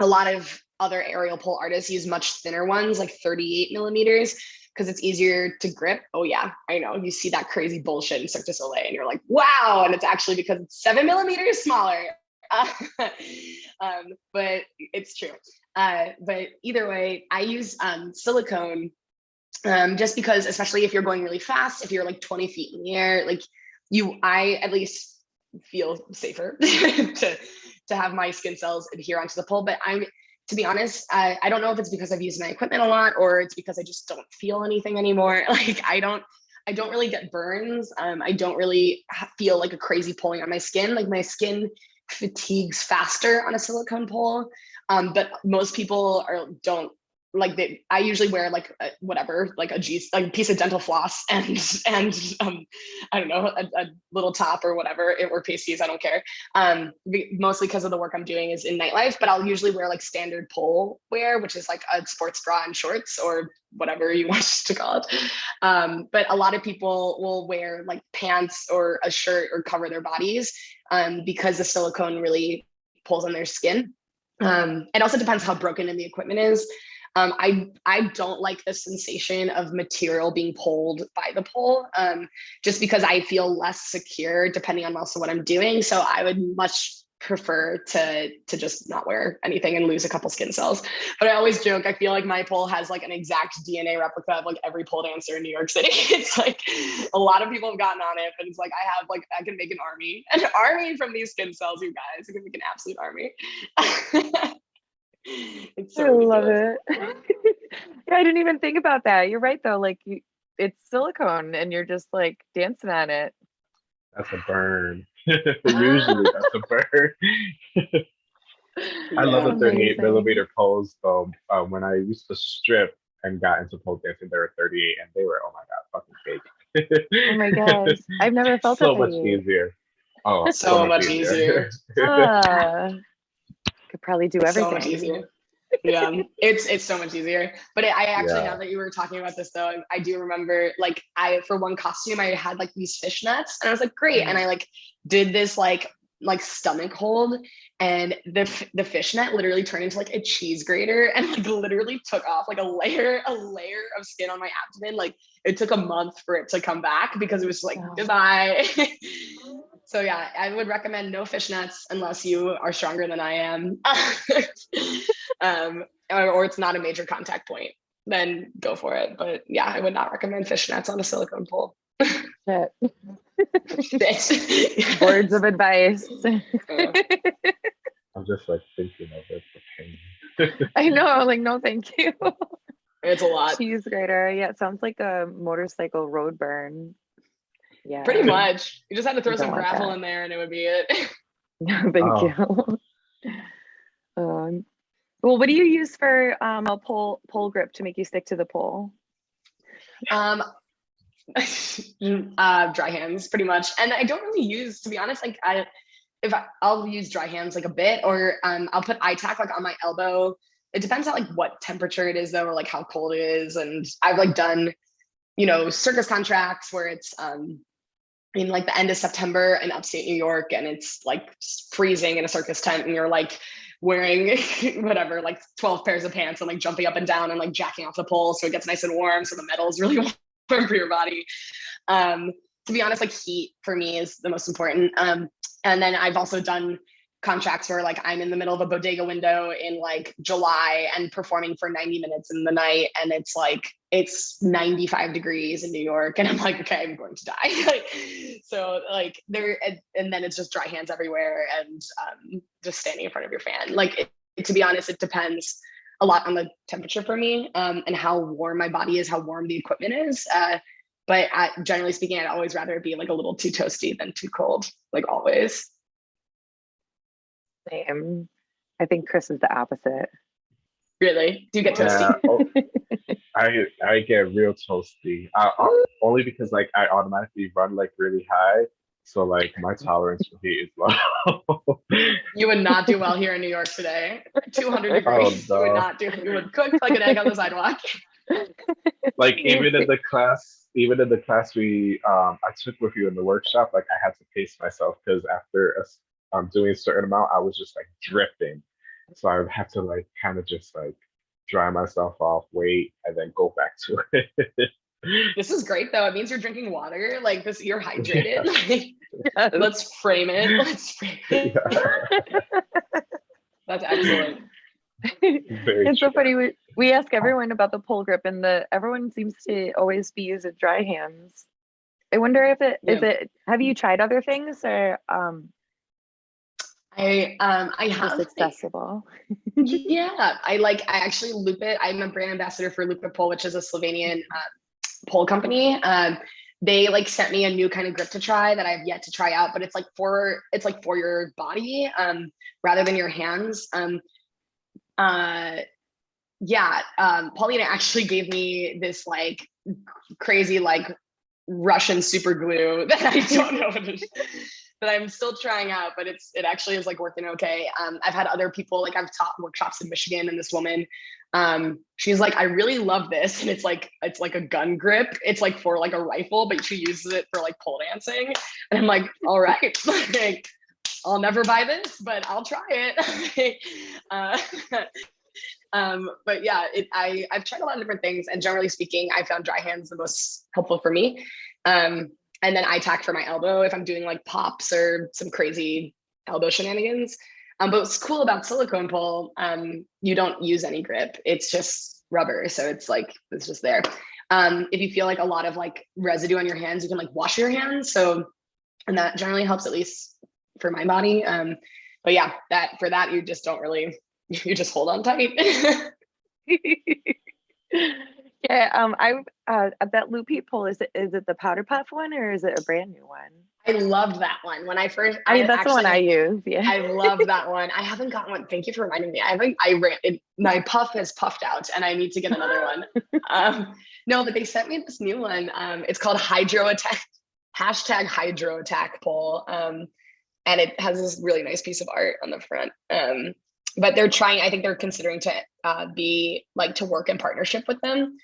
a lot of other aerial pole artists use much thinner ones, like 38 millimeters, because it's easier to grip. Oh yeah, I know. You see that crazy bullshit in Cirque du Soleil, and you're like, wow, and it's actually because it's seven millimeters smaller. um, but it's true. Uh, but either way, I use um, silicone um, just because, especially if you're going really fast, if you're like 20 feet in the air, like you, I at least feel safer to to have my skin cells adhere onto the pole. But I'm, to be honest, I, I don't know if it's because I've used my equipment a lot or it's because I just don't feel anything anymore. Like I don't. I don't really get burns. Um, I don't really feel like a crazy pulling on my skin. Like my skin fatigues faster on a silicone pole. Um, but most people are don't like they. I usually wear like a, whatever, like a piece of dental floss and and um, I don't know, a, a little top or whatever, it- or pasties. I don't care. Um, mostly because of the work I'm doing is in nightlife. But I'll usually wear like standard pole wear, which is like a sports bra and shorts or whatever you want to call it. Um, but a lot of people will wear like pants or a shirt or cover their bodies um, because the silicone really pulls on their skin. Um, it also depends how broken in the equipment is. Um, I I don't like the sensation of material being pulled by the pole, um, just because I feel less secure depending on also what I'm doing. So I would much prefer to to just not wear anything and lose a couple skin cells. But I always joke, I feel like my pole has like an exact DNA replica of like every pole dancer in New York City. It's like a lot of people have gotten on it, but it's like I have like I can make an army, an army from these skin cells, you guys. I can make an absolute army. it's so I love it. yeah, I didn't even think about that. You're right though. Like you, it's silicone, and you're just like dancing on it. That's a burn. Usually that's a burn. I love Yeah. the 38 Amazing. millimeter poles though. Um, when I used to strip and got into pole dancing, they were 38 and they were, oh my God, fucking fake. Oh my gosh, I've never felt so that much easier. Oh, So much easier. Ah, could probably do everything. So much easier. yeah, it's it's so much easier. But I actually, Yeah. now that you were talking about this, though, I, I do remember like I for one costume I had like these fishnets, and I was like, great, and mm. I like did this like like stomach hold, and the f- the fishnet literally turned into like a cheese grater, and like literally took off like a layer a layer of skin on my abdomen. Like it took a month for it to come back because it was like Wow. goodbye. So yeah, I would recommend no fishnets unless you are stronger than I am, um, or, or it's not a major contact point. Then go for it. But yeah, I would not recommend fishnets on a silicone pole. Shit. Shit. Words of advice. Yeah. I'm just like thinking of it. The pain. I know, like, no, thank you. it's a lot. Cheese grater. Yeah, it sounds like a motorcycle road burn. Yeah. Pretty much. You just had to throw some gravel that. in there and it would be it. thank Oh. you. Um, well, what do you use for um, a pole pole grip to make you stick to the pole? Um, uh, dry hands, pretty much. And I don't really use, to be honest, like I, if I, I'll use dry hands like a bit, or um, I'll put iTac like on my elbow. It depends on like what temperature it is though, or like how cold it is. And I've like done, you know, circus contracts where it's um in like the end of September in upstate New York, and it's like freezing in a circus tent, and you're like wearing whatever, like 12 pairs of pants and like jumping up and down and like jacking off the pole so it gets nice and warm. So the metal is really warm for your body. Um, to be honest, like heat for me is the most important. Um, and then I've also done contracts where like I'm in the middle of a bodega window in like July and performing for 90 minutes in the night and it's like it's 95 degrees in New York and I'm like okay I'm going to die. So like there and, and then it's just dry hands everywhere and um, just standing in front of your fan. Like it, to be honest it depends a lot on the temperature for me um, and how warm my body is how warm the equipment is uh, but generally speaking I'd always rather be like a little too toasty than too cold like always Same. I think Chris is the opposite. really do you get toasty Yeah, oh, I I get real toasty. I, I- only because like I automatically run like really high, so like my tolerance for heat is low. You would not do well here in New York today. 200 degrees. You no. would not do. You would cook like an egg on the sidewalk. like even in the class, even in the class we um I took with you in the workshop, like I had to pace myself because after a s- um doing a certain amount, I was just like drifting. So I would have to like kind of just like dry myself off, wait, and then go back to it. This is great though. It means you're drinking water. Like this, you're hydrated. Like, Yes. let's frame it. Let's frame it. Yeah, That's excellent. very it's so funny. We, we ask everyone about the pole grip, and the everyone seems to always be using dry hands. I wonder if it is Yeah. it. Have you tried other things or um I um I have just accessible? yeah i like i actually Lupit i'm a brand ambassador for it pole which is a slovenian uh, pole company. Um they like sent me a new kind of grip to try that i've yet to try out but it's like for it's like for your body um rather than your hands. Um uh yeah um paulina actually gave me this like crazy like russian super glue that i don't know what it is that I'm still trying out, but it's it actually is like working okay. Um, I've had other people like I've taught workshops in Michigan, and this woman, um, she's like, I really love this, and it's like it's like a gun grip. It's like for like a rifle, but she uses it for like pole dancing, and I'm like, all right, like I'll never buy this, but I'll try it. uh, um, but yeah, it, I I've tried a lot of different things, and generally speaking, I found dry hands the most helpful for me. Um, and then iTac for my elbow if I'm doing like pops or some crazy elbow shenanigans. Um, but what's cool about silicone pole, um, you don't use any grip. It's just rubber, so it's like it's just there. Um, if you feel like a lot of like residue on your hands, you can like wash your hands. So, and that generally helps at least for my body. Um, but yeah, that for that you just don't really you just hold on tight. yeah, um, I uh, that Lupit Pole is it is it the powder puff one or is it a brand new one? I loved that one when I first. I mean, that's the one I use. Yeah. I love that one. I haven't gotten one. Thank you for reminding me. I haven't. I ran. It, my puff has puffed out, and I need to get another one. Um, no, but they sent me this new one. Um, it's called Hydro Attack. Hashtag Hydro Attack Pole. Um, and it has this really nice piece of art on the front. Um, but they're trying. I think they're considering to uh, be like to work in partnership with them.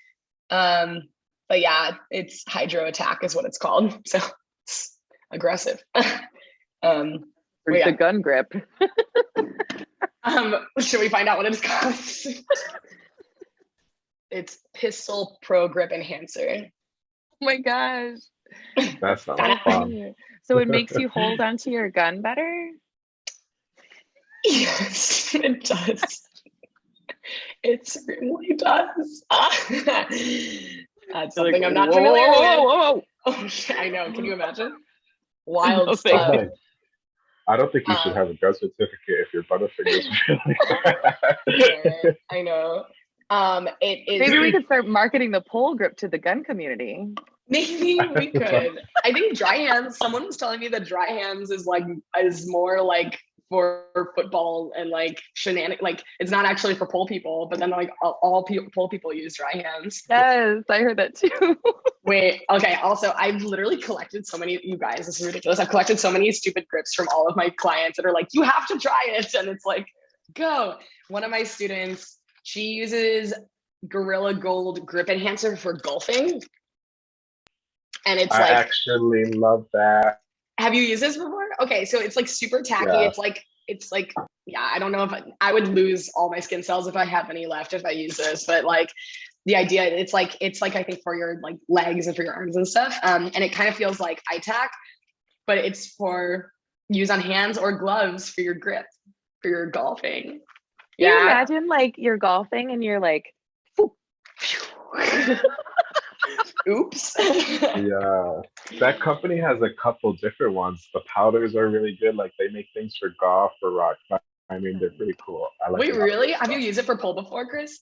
Um, but yeah, it's hydro attack is what it's called. So it's aggressive. um, Where's yeah. the gun grip? um, should we find out what it's called? it's Pistol Pro Grip Enhancer. Oh my gosh. That's not That- fun. So it makes you hold onto your gun better? Yes, it does. It certainly does. That's something I'm not Whoa, familiar whoa, with. whoa, whoa, Oh, shit, I know. Can you imagine? Wild No, stuff. Hey, I don't think you should Uh, have a gun certificate if your butterfingers really Yeah, I know. Um, it is. Maybe we could start marketing the pole grip to the gun community. Maybe we could. I think dry hands. Someone was telling me that dry hands is like is more like for football and like shenanigan. Like it's not actually for pole people, but then like all, all pe- pole people use dry hands. Yes, I heard that too. Wait. Okay. Also, I've literally collected so many. You guys, this is ridiculous. I've collected so many stupid grips from all of my clients that are like, you have to try it, and it's like, go. One of my students, she uses Gorilla Gold grip enhancer for golfing. And it's like I like actually love that. Have you used this before? Okay, so it's like super tacky. Yeah. It's like it's like yeah, I don't know if I, I would lose all my skin cells if I have any left if I use this, but like the idea it's like it's like I think for your like legs and for your arms and stuff. Um, and it kind of feels like ITAC, but it's for use on hands or gloves for your grip for your golfing. Yeah. Can you imagine like you're golfing and you're like, Oops. Yeah, that company has a couple different ones. The powders are really good. Like they make things for golf, for rock. I mean, they're pretty cool. I like. Wait, a lot of really? Have you used it for pole before, Chris?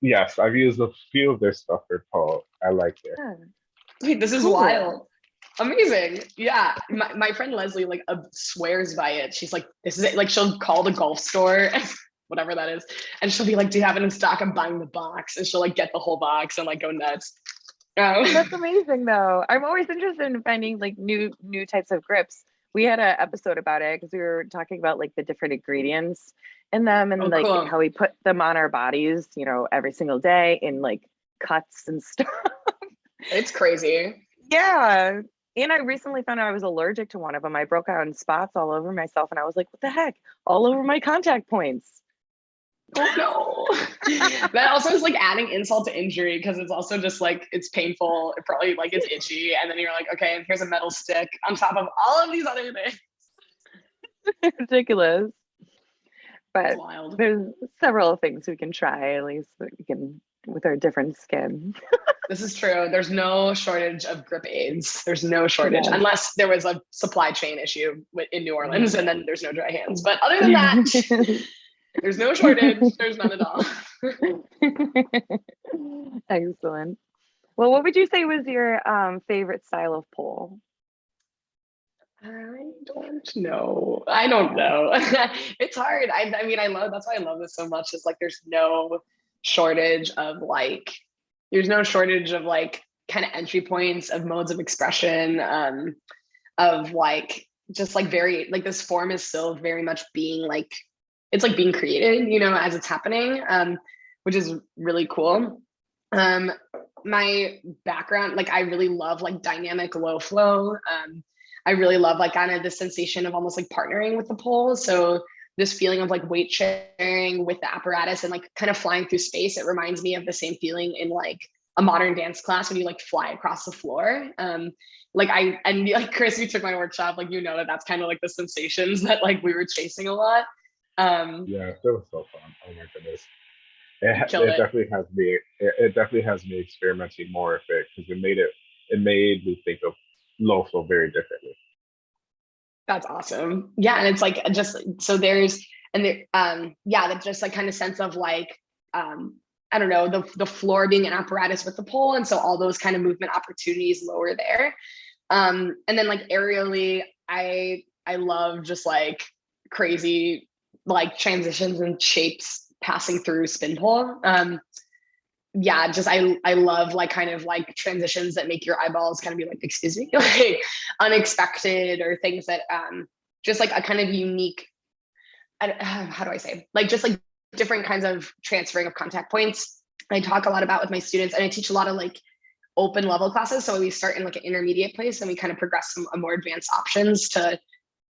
Yes, I've used a few of their stuff for pole. I like it. yeah. Wait, this is Cool. wild. Amazing. Yeah. My, my friend Leslie like uh, swears by it. She's like, this is it. Like she'll call the golf store, whatever that is. And she'll be like, do you have it in stock? I'm buying the box. And she'll like get the whole box and like go nuts. Um, That's amazing though. I'm always interested in finding like new new types of grips. We had an episode about it because we were talking about like the different ingredients in them and Oh, like cool. how we put them on our bodies, you know, every single day in like cuts and stuff. it's crazy. Yeah. And I recently found out I was allergic to one of them. I broke out in spots all over myself and I was like, what the heck? All over my contact points. Oh no. that also is like adding insult to injury because it's also just like it's painful. It probably like it's itchy. And then you're like, okay, and here's a metal stick on top of all of these other things. Ridiculous. But there's several things we can try at least that we can with our different skin. This is true. There's no shortage of grip aids. There's no shortage Yeah. unless there was a supply chain issue in New Orleans mm. and then there's no dry hands. But other than that, there's no shortage. There's none at all. Excellent. Well, what would you say was your um, favorite style of pole? I don't know. I don't know. it's hard. I, I mean, I love that's why I love this so much. Is like there's no shortage of like there's no shortage of like kind of entry points of modes of expression um of like just like very like this form is still very much being like it's like being created you know as it's happening um which is really cool um my background like i really love like dynamic low flow um I really love like kind of the sensation of almost like partnering with the pole. So this feeling of like weight sharing with the apparatus and like kind of flying through space. It reminds me of the same feeling in like a modern dance class when you like fly across the floor. Um, like I and like Chris, you took my workshop, like you know that that's kind of like the sensations that like we were chasing a lot. Um, Yeah, it was so fun. Oh my goodness. It, it it. definitely has me. It, it definitely has me experimenting more with it because it made it. It made me think of low flow very differently. That's awesome. Yeah, and it's like just so there's and there um yeah, that just like kind of sense of like um I don't know, the the floor being an apparatus with the pole and so all those kind of movement opportunities lower there. Um and then like aerially I I love just like crazy like transitions and shapes passing through spin pole. Um yeah, just I I love like kind of like transitions that make your eyeballs kind of be like, excuse me, like unexpected or things that um just like a kind of unique how do I say, like just like different kinds of transferring of contact points. I talk a lot about with my students and I teach a lot of like open level classes. So we start in like an intermediate place and we kind of progress some uh, more advanced options to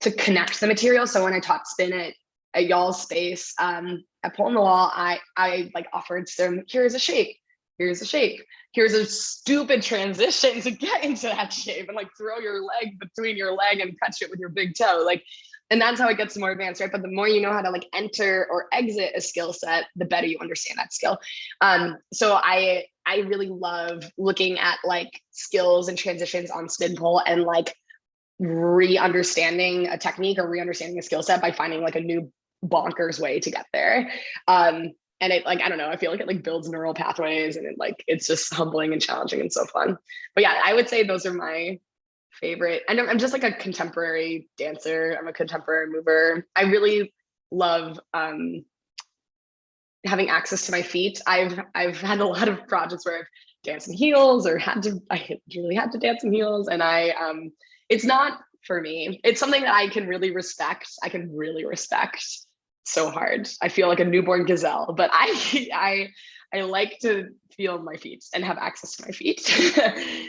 to connect the material. So when I taught spin at, at y'all's space. Um, at Pole in the Wall, I I like offered some here's a shape, here's a shape, here's a stupid transition to get into that shape and like throw your leg between your leg and catch it with your big toe. Like and that's how it gets more advanced right? But the more you know how to like enter or exit a skill set the better you understand that skill. Um so i i really love looking at like skills and transitions on spin pole and like re-understanding a technique or re-understanding a skill set by finding like a new bonkers way to get there um and it like i don't know i feel like it like builds neural pathways and it like it's just humbling and challenging and so fun but yeah i would say those are my favorite. And I'm just like a contemporary dancer. I'm a contemporary mover. I really love um, having access to my feet. I've I've had a lot of projects where I've danced in heels or had to I really had to dance in heels, and I um, it's not for me. It's something that I can really respect. I can really respect so hard. I feel like a newborn gazelle, but I I I like to feel my feet and have access to my feet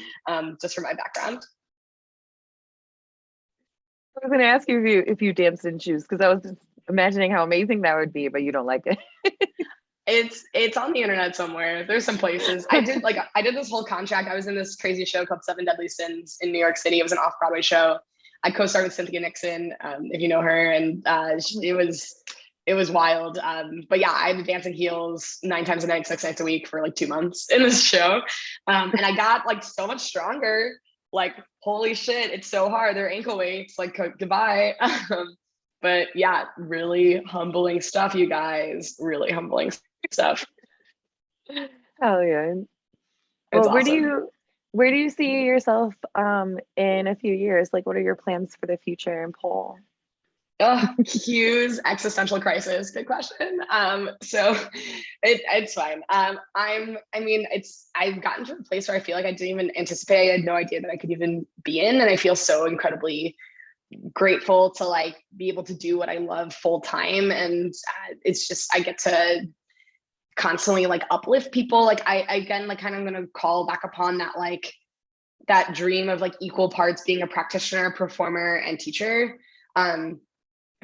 um, just for my background. I was going to ask you if you if you danced in shoes because I was just imagining how amazing that would be, but you don't like it. it's it's on the internet somewhere. There's some places. I did like I did this whole contract. I was in this crazy show called Seven Deadly Sins in New York City. It was an off Broadway show. I co-starred with Cynthia Nixon, um, if you know her, and uh, it was it was wild. Um, but yeah, I dance in heels nine times a night, six nights a week for like two months in this show, um, and I got like so much stronger. Like holy shit it's so hard. They're ankle weights like goodbye. Um, but yeah really humbling stuff you guys. Really humbling stuff. Hell yeah. Well where do you where do you see yourself um in a few years? Like what are your plans for the future in pole Oh, huge existential crisis. Good question. Um, so it, it's fine. Um, I'm, I mean, it's, I've gotten to a place where I feel like I didn't even anticipate, I had no idea that I could even be in. And I feel so incredibly grateful to like be able to do what I love full time. And uh, it's just, I get to constantly like uplift people. Like I, again, like kind of going to call back upon that, like that dream of like equal parts being a practitioner, performer and teacher. Um,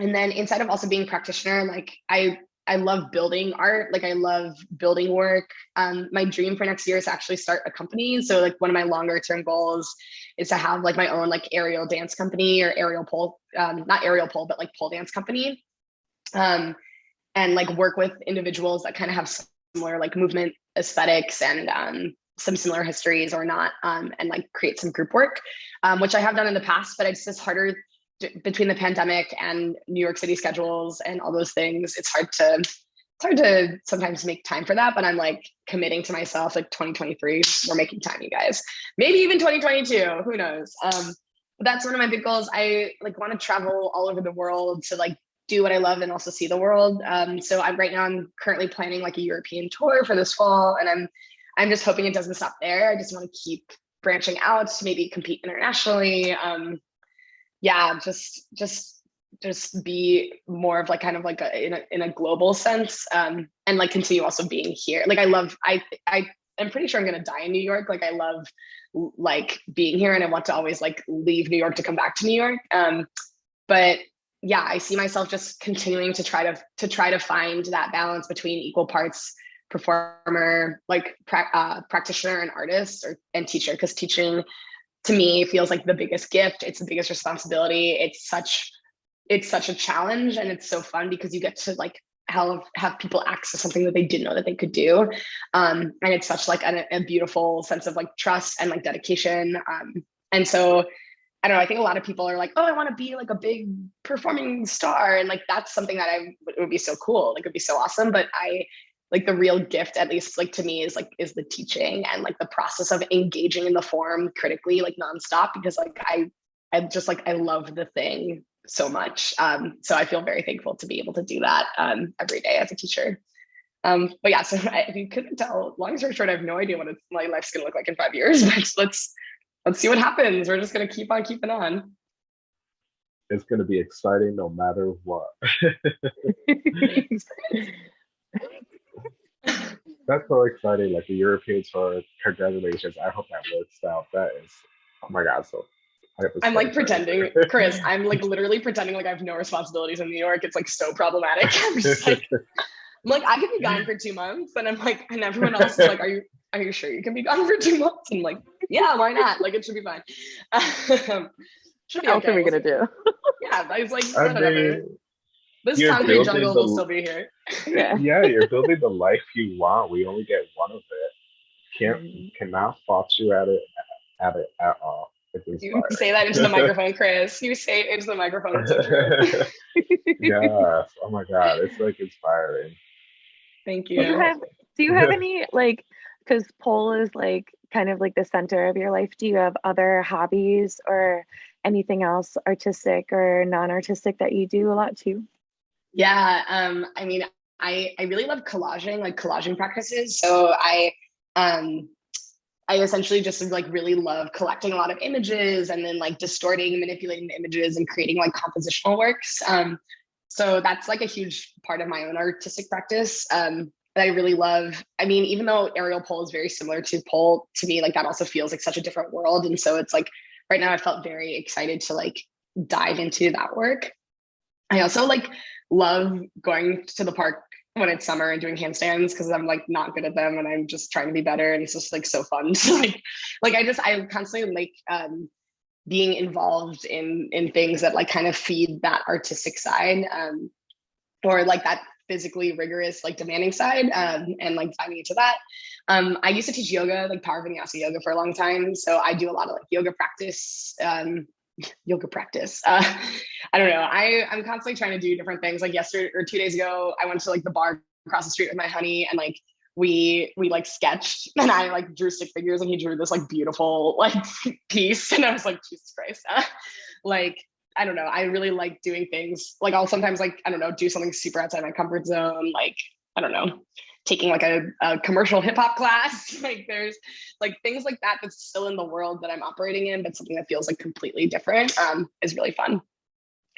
and then inside of also being practitioner like i i love building art. Like i love building work. Um my dream for next year is to actually start a company. So like one of my longer term goals is to have like my own like aerial dance company or aerial pole um not aerial pole but like pole dance company. Um and like work with individuals that kind of have similar like movement aesthetics and um some similar histories or not um, and like create some group work um, which i have done in the past but it's just harder between the pandemic and New York City schedules and all those things, it's hard to it's hard to sometimes make time for that. But I'm like committing to myself, like 2023, we're making time, you guys. Maybe even 2022, who knows? Um, but that's one of my big goals. I like want to travel all over the world to like do what I love and also see the world. Um, so I'm right now I'm currently planning like a European tour for this fall, and I'm I'm just hoping it doesn't stop there. I just want to keep branching out, to maybe compete internationally. Um, yeah, just just just be more of like kind of like a in a in a global sense um and like continue also being here. Like i love i i i'm pretty sure i'm gonna die in new york. Like i love like being here and i want to always like leave new york to come back to new york um but yeah i see myself just continuing to try to to try to find that balance between equal parts performer like pra- uh, practitioner and artist or and teacher because teaching to me feels like the biggest gift it's the biggest responsibility it's such it's such a challenge and it's so fun because you get to like have have people access something that they didn't know that they could do um, and it's such like a, a, beautiful sense of like trust and like dedication um, and so I don't know. I think a lot of people are like, "Oh, I want to be like a big performing star," and like that's something that I it would be so cool. Like, it'd be so awesome. But I like the real gift at least like to me is like is the teaching and like the process of engaging in the form critically like nonstop because like i i just like i love the thing so much. Um so i feel very thankful to be able to do that um every day as a teacher. Um but yeah so I, if you couldn't tell. Long story short i have no idea what it's, my life's gonna look like in five years but let's let's see what happens. We're just gonna keep on keeping on. It's gonna be exciting no matter what. That's so exciting! Like the European tour. Congratulations! I hope that works out. That is, oh my god! So I'm like pretending, Chris. I'm like literally pretending like I have no responsibilities in New York. It's like so problematic. I'm just like, I'm like I could be gone for two months, and I'm like, and everyone else is like, "Are you are you sure you can be gone for two months?" And I'm like, yeah, why not? Like it should be fine. Um, should be what else okay. are we gonna do? Yeah, I was like, I mean, this concrete jungle the, will still be here. Yeah. yeah, you're building the life you want. We only get one of it. Can't mm-hmm. cannot fault you at it at it at all. You say that into the microphone, Chris. You say it into the microphone. yes. Oh my god, it's like inspiring. Thank you. Do you have, do you have any like because pole is like kind of like the center of your life? Do you have other hobbies or anything else artistic or non-artistic that you do a lot too? Yeah, um, I mean, I I really love collaging, like collaging practices. So I um I essentially just like really love collecting a lot of images and then like distorting, manipulating the images and creating like compositional works. Um, so that's like a huge part of my own artistic practice um, that I really love. I mean, even though aerial pole is very similar to pole, to me, like that also feels like such a different world. And so it's like right now I felt very excited to like dive into that work. I also like love going to the park when it's summer and doing handstands because I'm like not good at them and I'm just trying to be better and it's just like so fun. So like like I just I constantly like um being involved in in things that like kind of feed that artistic side um or like that physically rigorous like demanding side um and like diving into that. Um I used to teach yoga like power vinyasa yoga for a long time so I do a lot of like yoga practice um yoga practice. Uh, I don't know. I I'm constantly trying to do different things. Like yesterday or two days ago, I went to like the bar across the street with my honey, and like we we like sketched, and I like drew stick figures, and he drew this like beautiful like piece, and I was like, Jesus Christ, uh, like. I don't know. I really like doing things like I'll sometimes like I don't know do something super outside my comfort zone. Like I don't know, taking like a, a commercial hip hop class. like there's like things like that that's still in the world that I'm operating in, but something that feels like completely different um, is really fun.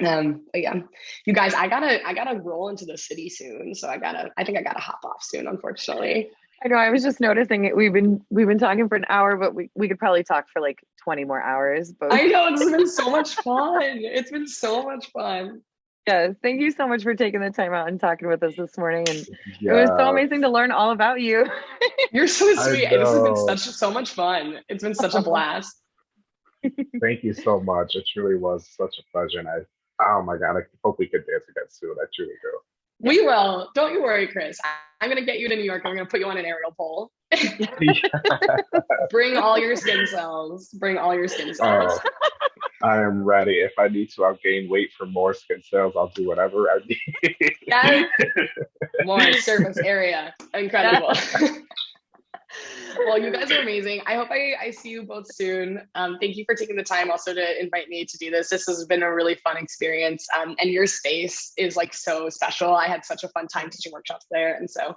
Um, but yeah, you guys, I gotta I gotta roll into the city soon, so I gotta I think I gotta hop off soon, unfortunately. I know. I was just noticing it. We've been we've been talking for an hour, but we, we could probably talk for like 20 more hours. But I know it's been so much fun. It's been so much fun. Yes, thank you so much for taking the time out and talking with us this morning. And yeah. it was so amazing to learn all about you. You're so sweet. This has been such so much fun. It's been such a blast. thank you so much. It truly was such a pleasure. And I, oh my God, I hope we could dance again soon. I truly do. We will. Don't you worry, Chris. I'm going to get you to New York. I'm going to put you on an aerial pole. Bring all your skin cells. Bring all your skin cells. Oh. I am ready. If I need to, I'll gain weight for more skin cells. I'll do whatever I need. yes. More surface area. Incredible. well, you guys are amazing. I hope I, I see you both soon. Um, thank you for taking the time also to invite me to do this. This has been a really fun experience. Um, and your space is like so special. I had such a fun time teaching workshops there. And so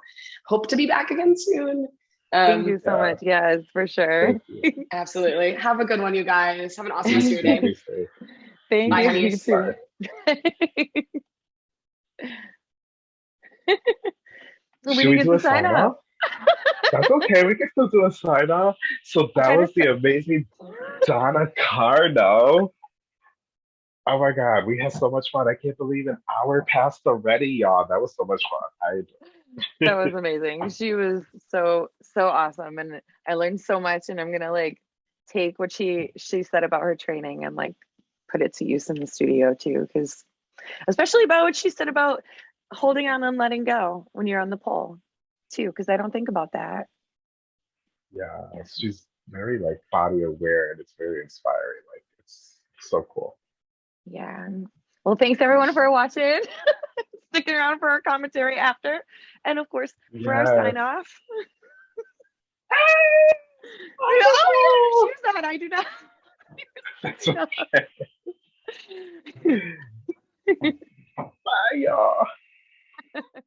hope to be back again soon. Um, Thank you so yeah. much. Yes, for sure. Absolutely. Have a good one, you guys. Have an awesome rest of your day. Thank Bye, you. you too. so we, we do a sign off? That's okay. We can still do a sign off. So that was the amazing Donna Carnow. Oh my God, we had so much fun. I can't believe an hour passed already, y'all. That was so much fun. I that was amazing. She was so so awesome, and I learned so much. And I'm gonna like take what she she said about her training and like put it to use in the studio too, because especially about what she said about holding on and letting go when you're on the pole too, because I don't think about that. Yeah, she's very like body aware, and it's very inspiring. Like it's so cool. Yeah. Well, thanks everyone for watching. sticking around for our commentary after, and of course for yes. our sign off. hey! Oh, you have shoes. I do not. That's okay. Bye, y'all.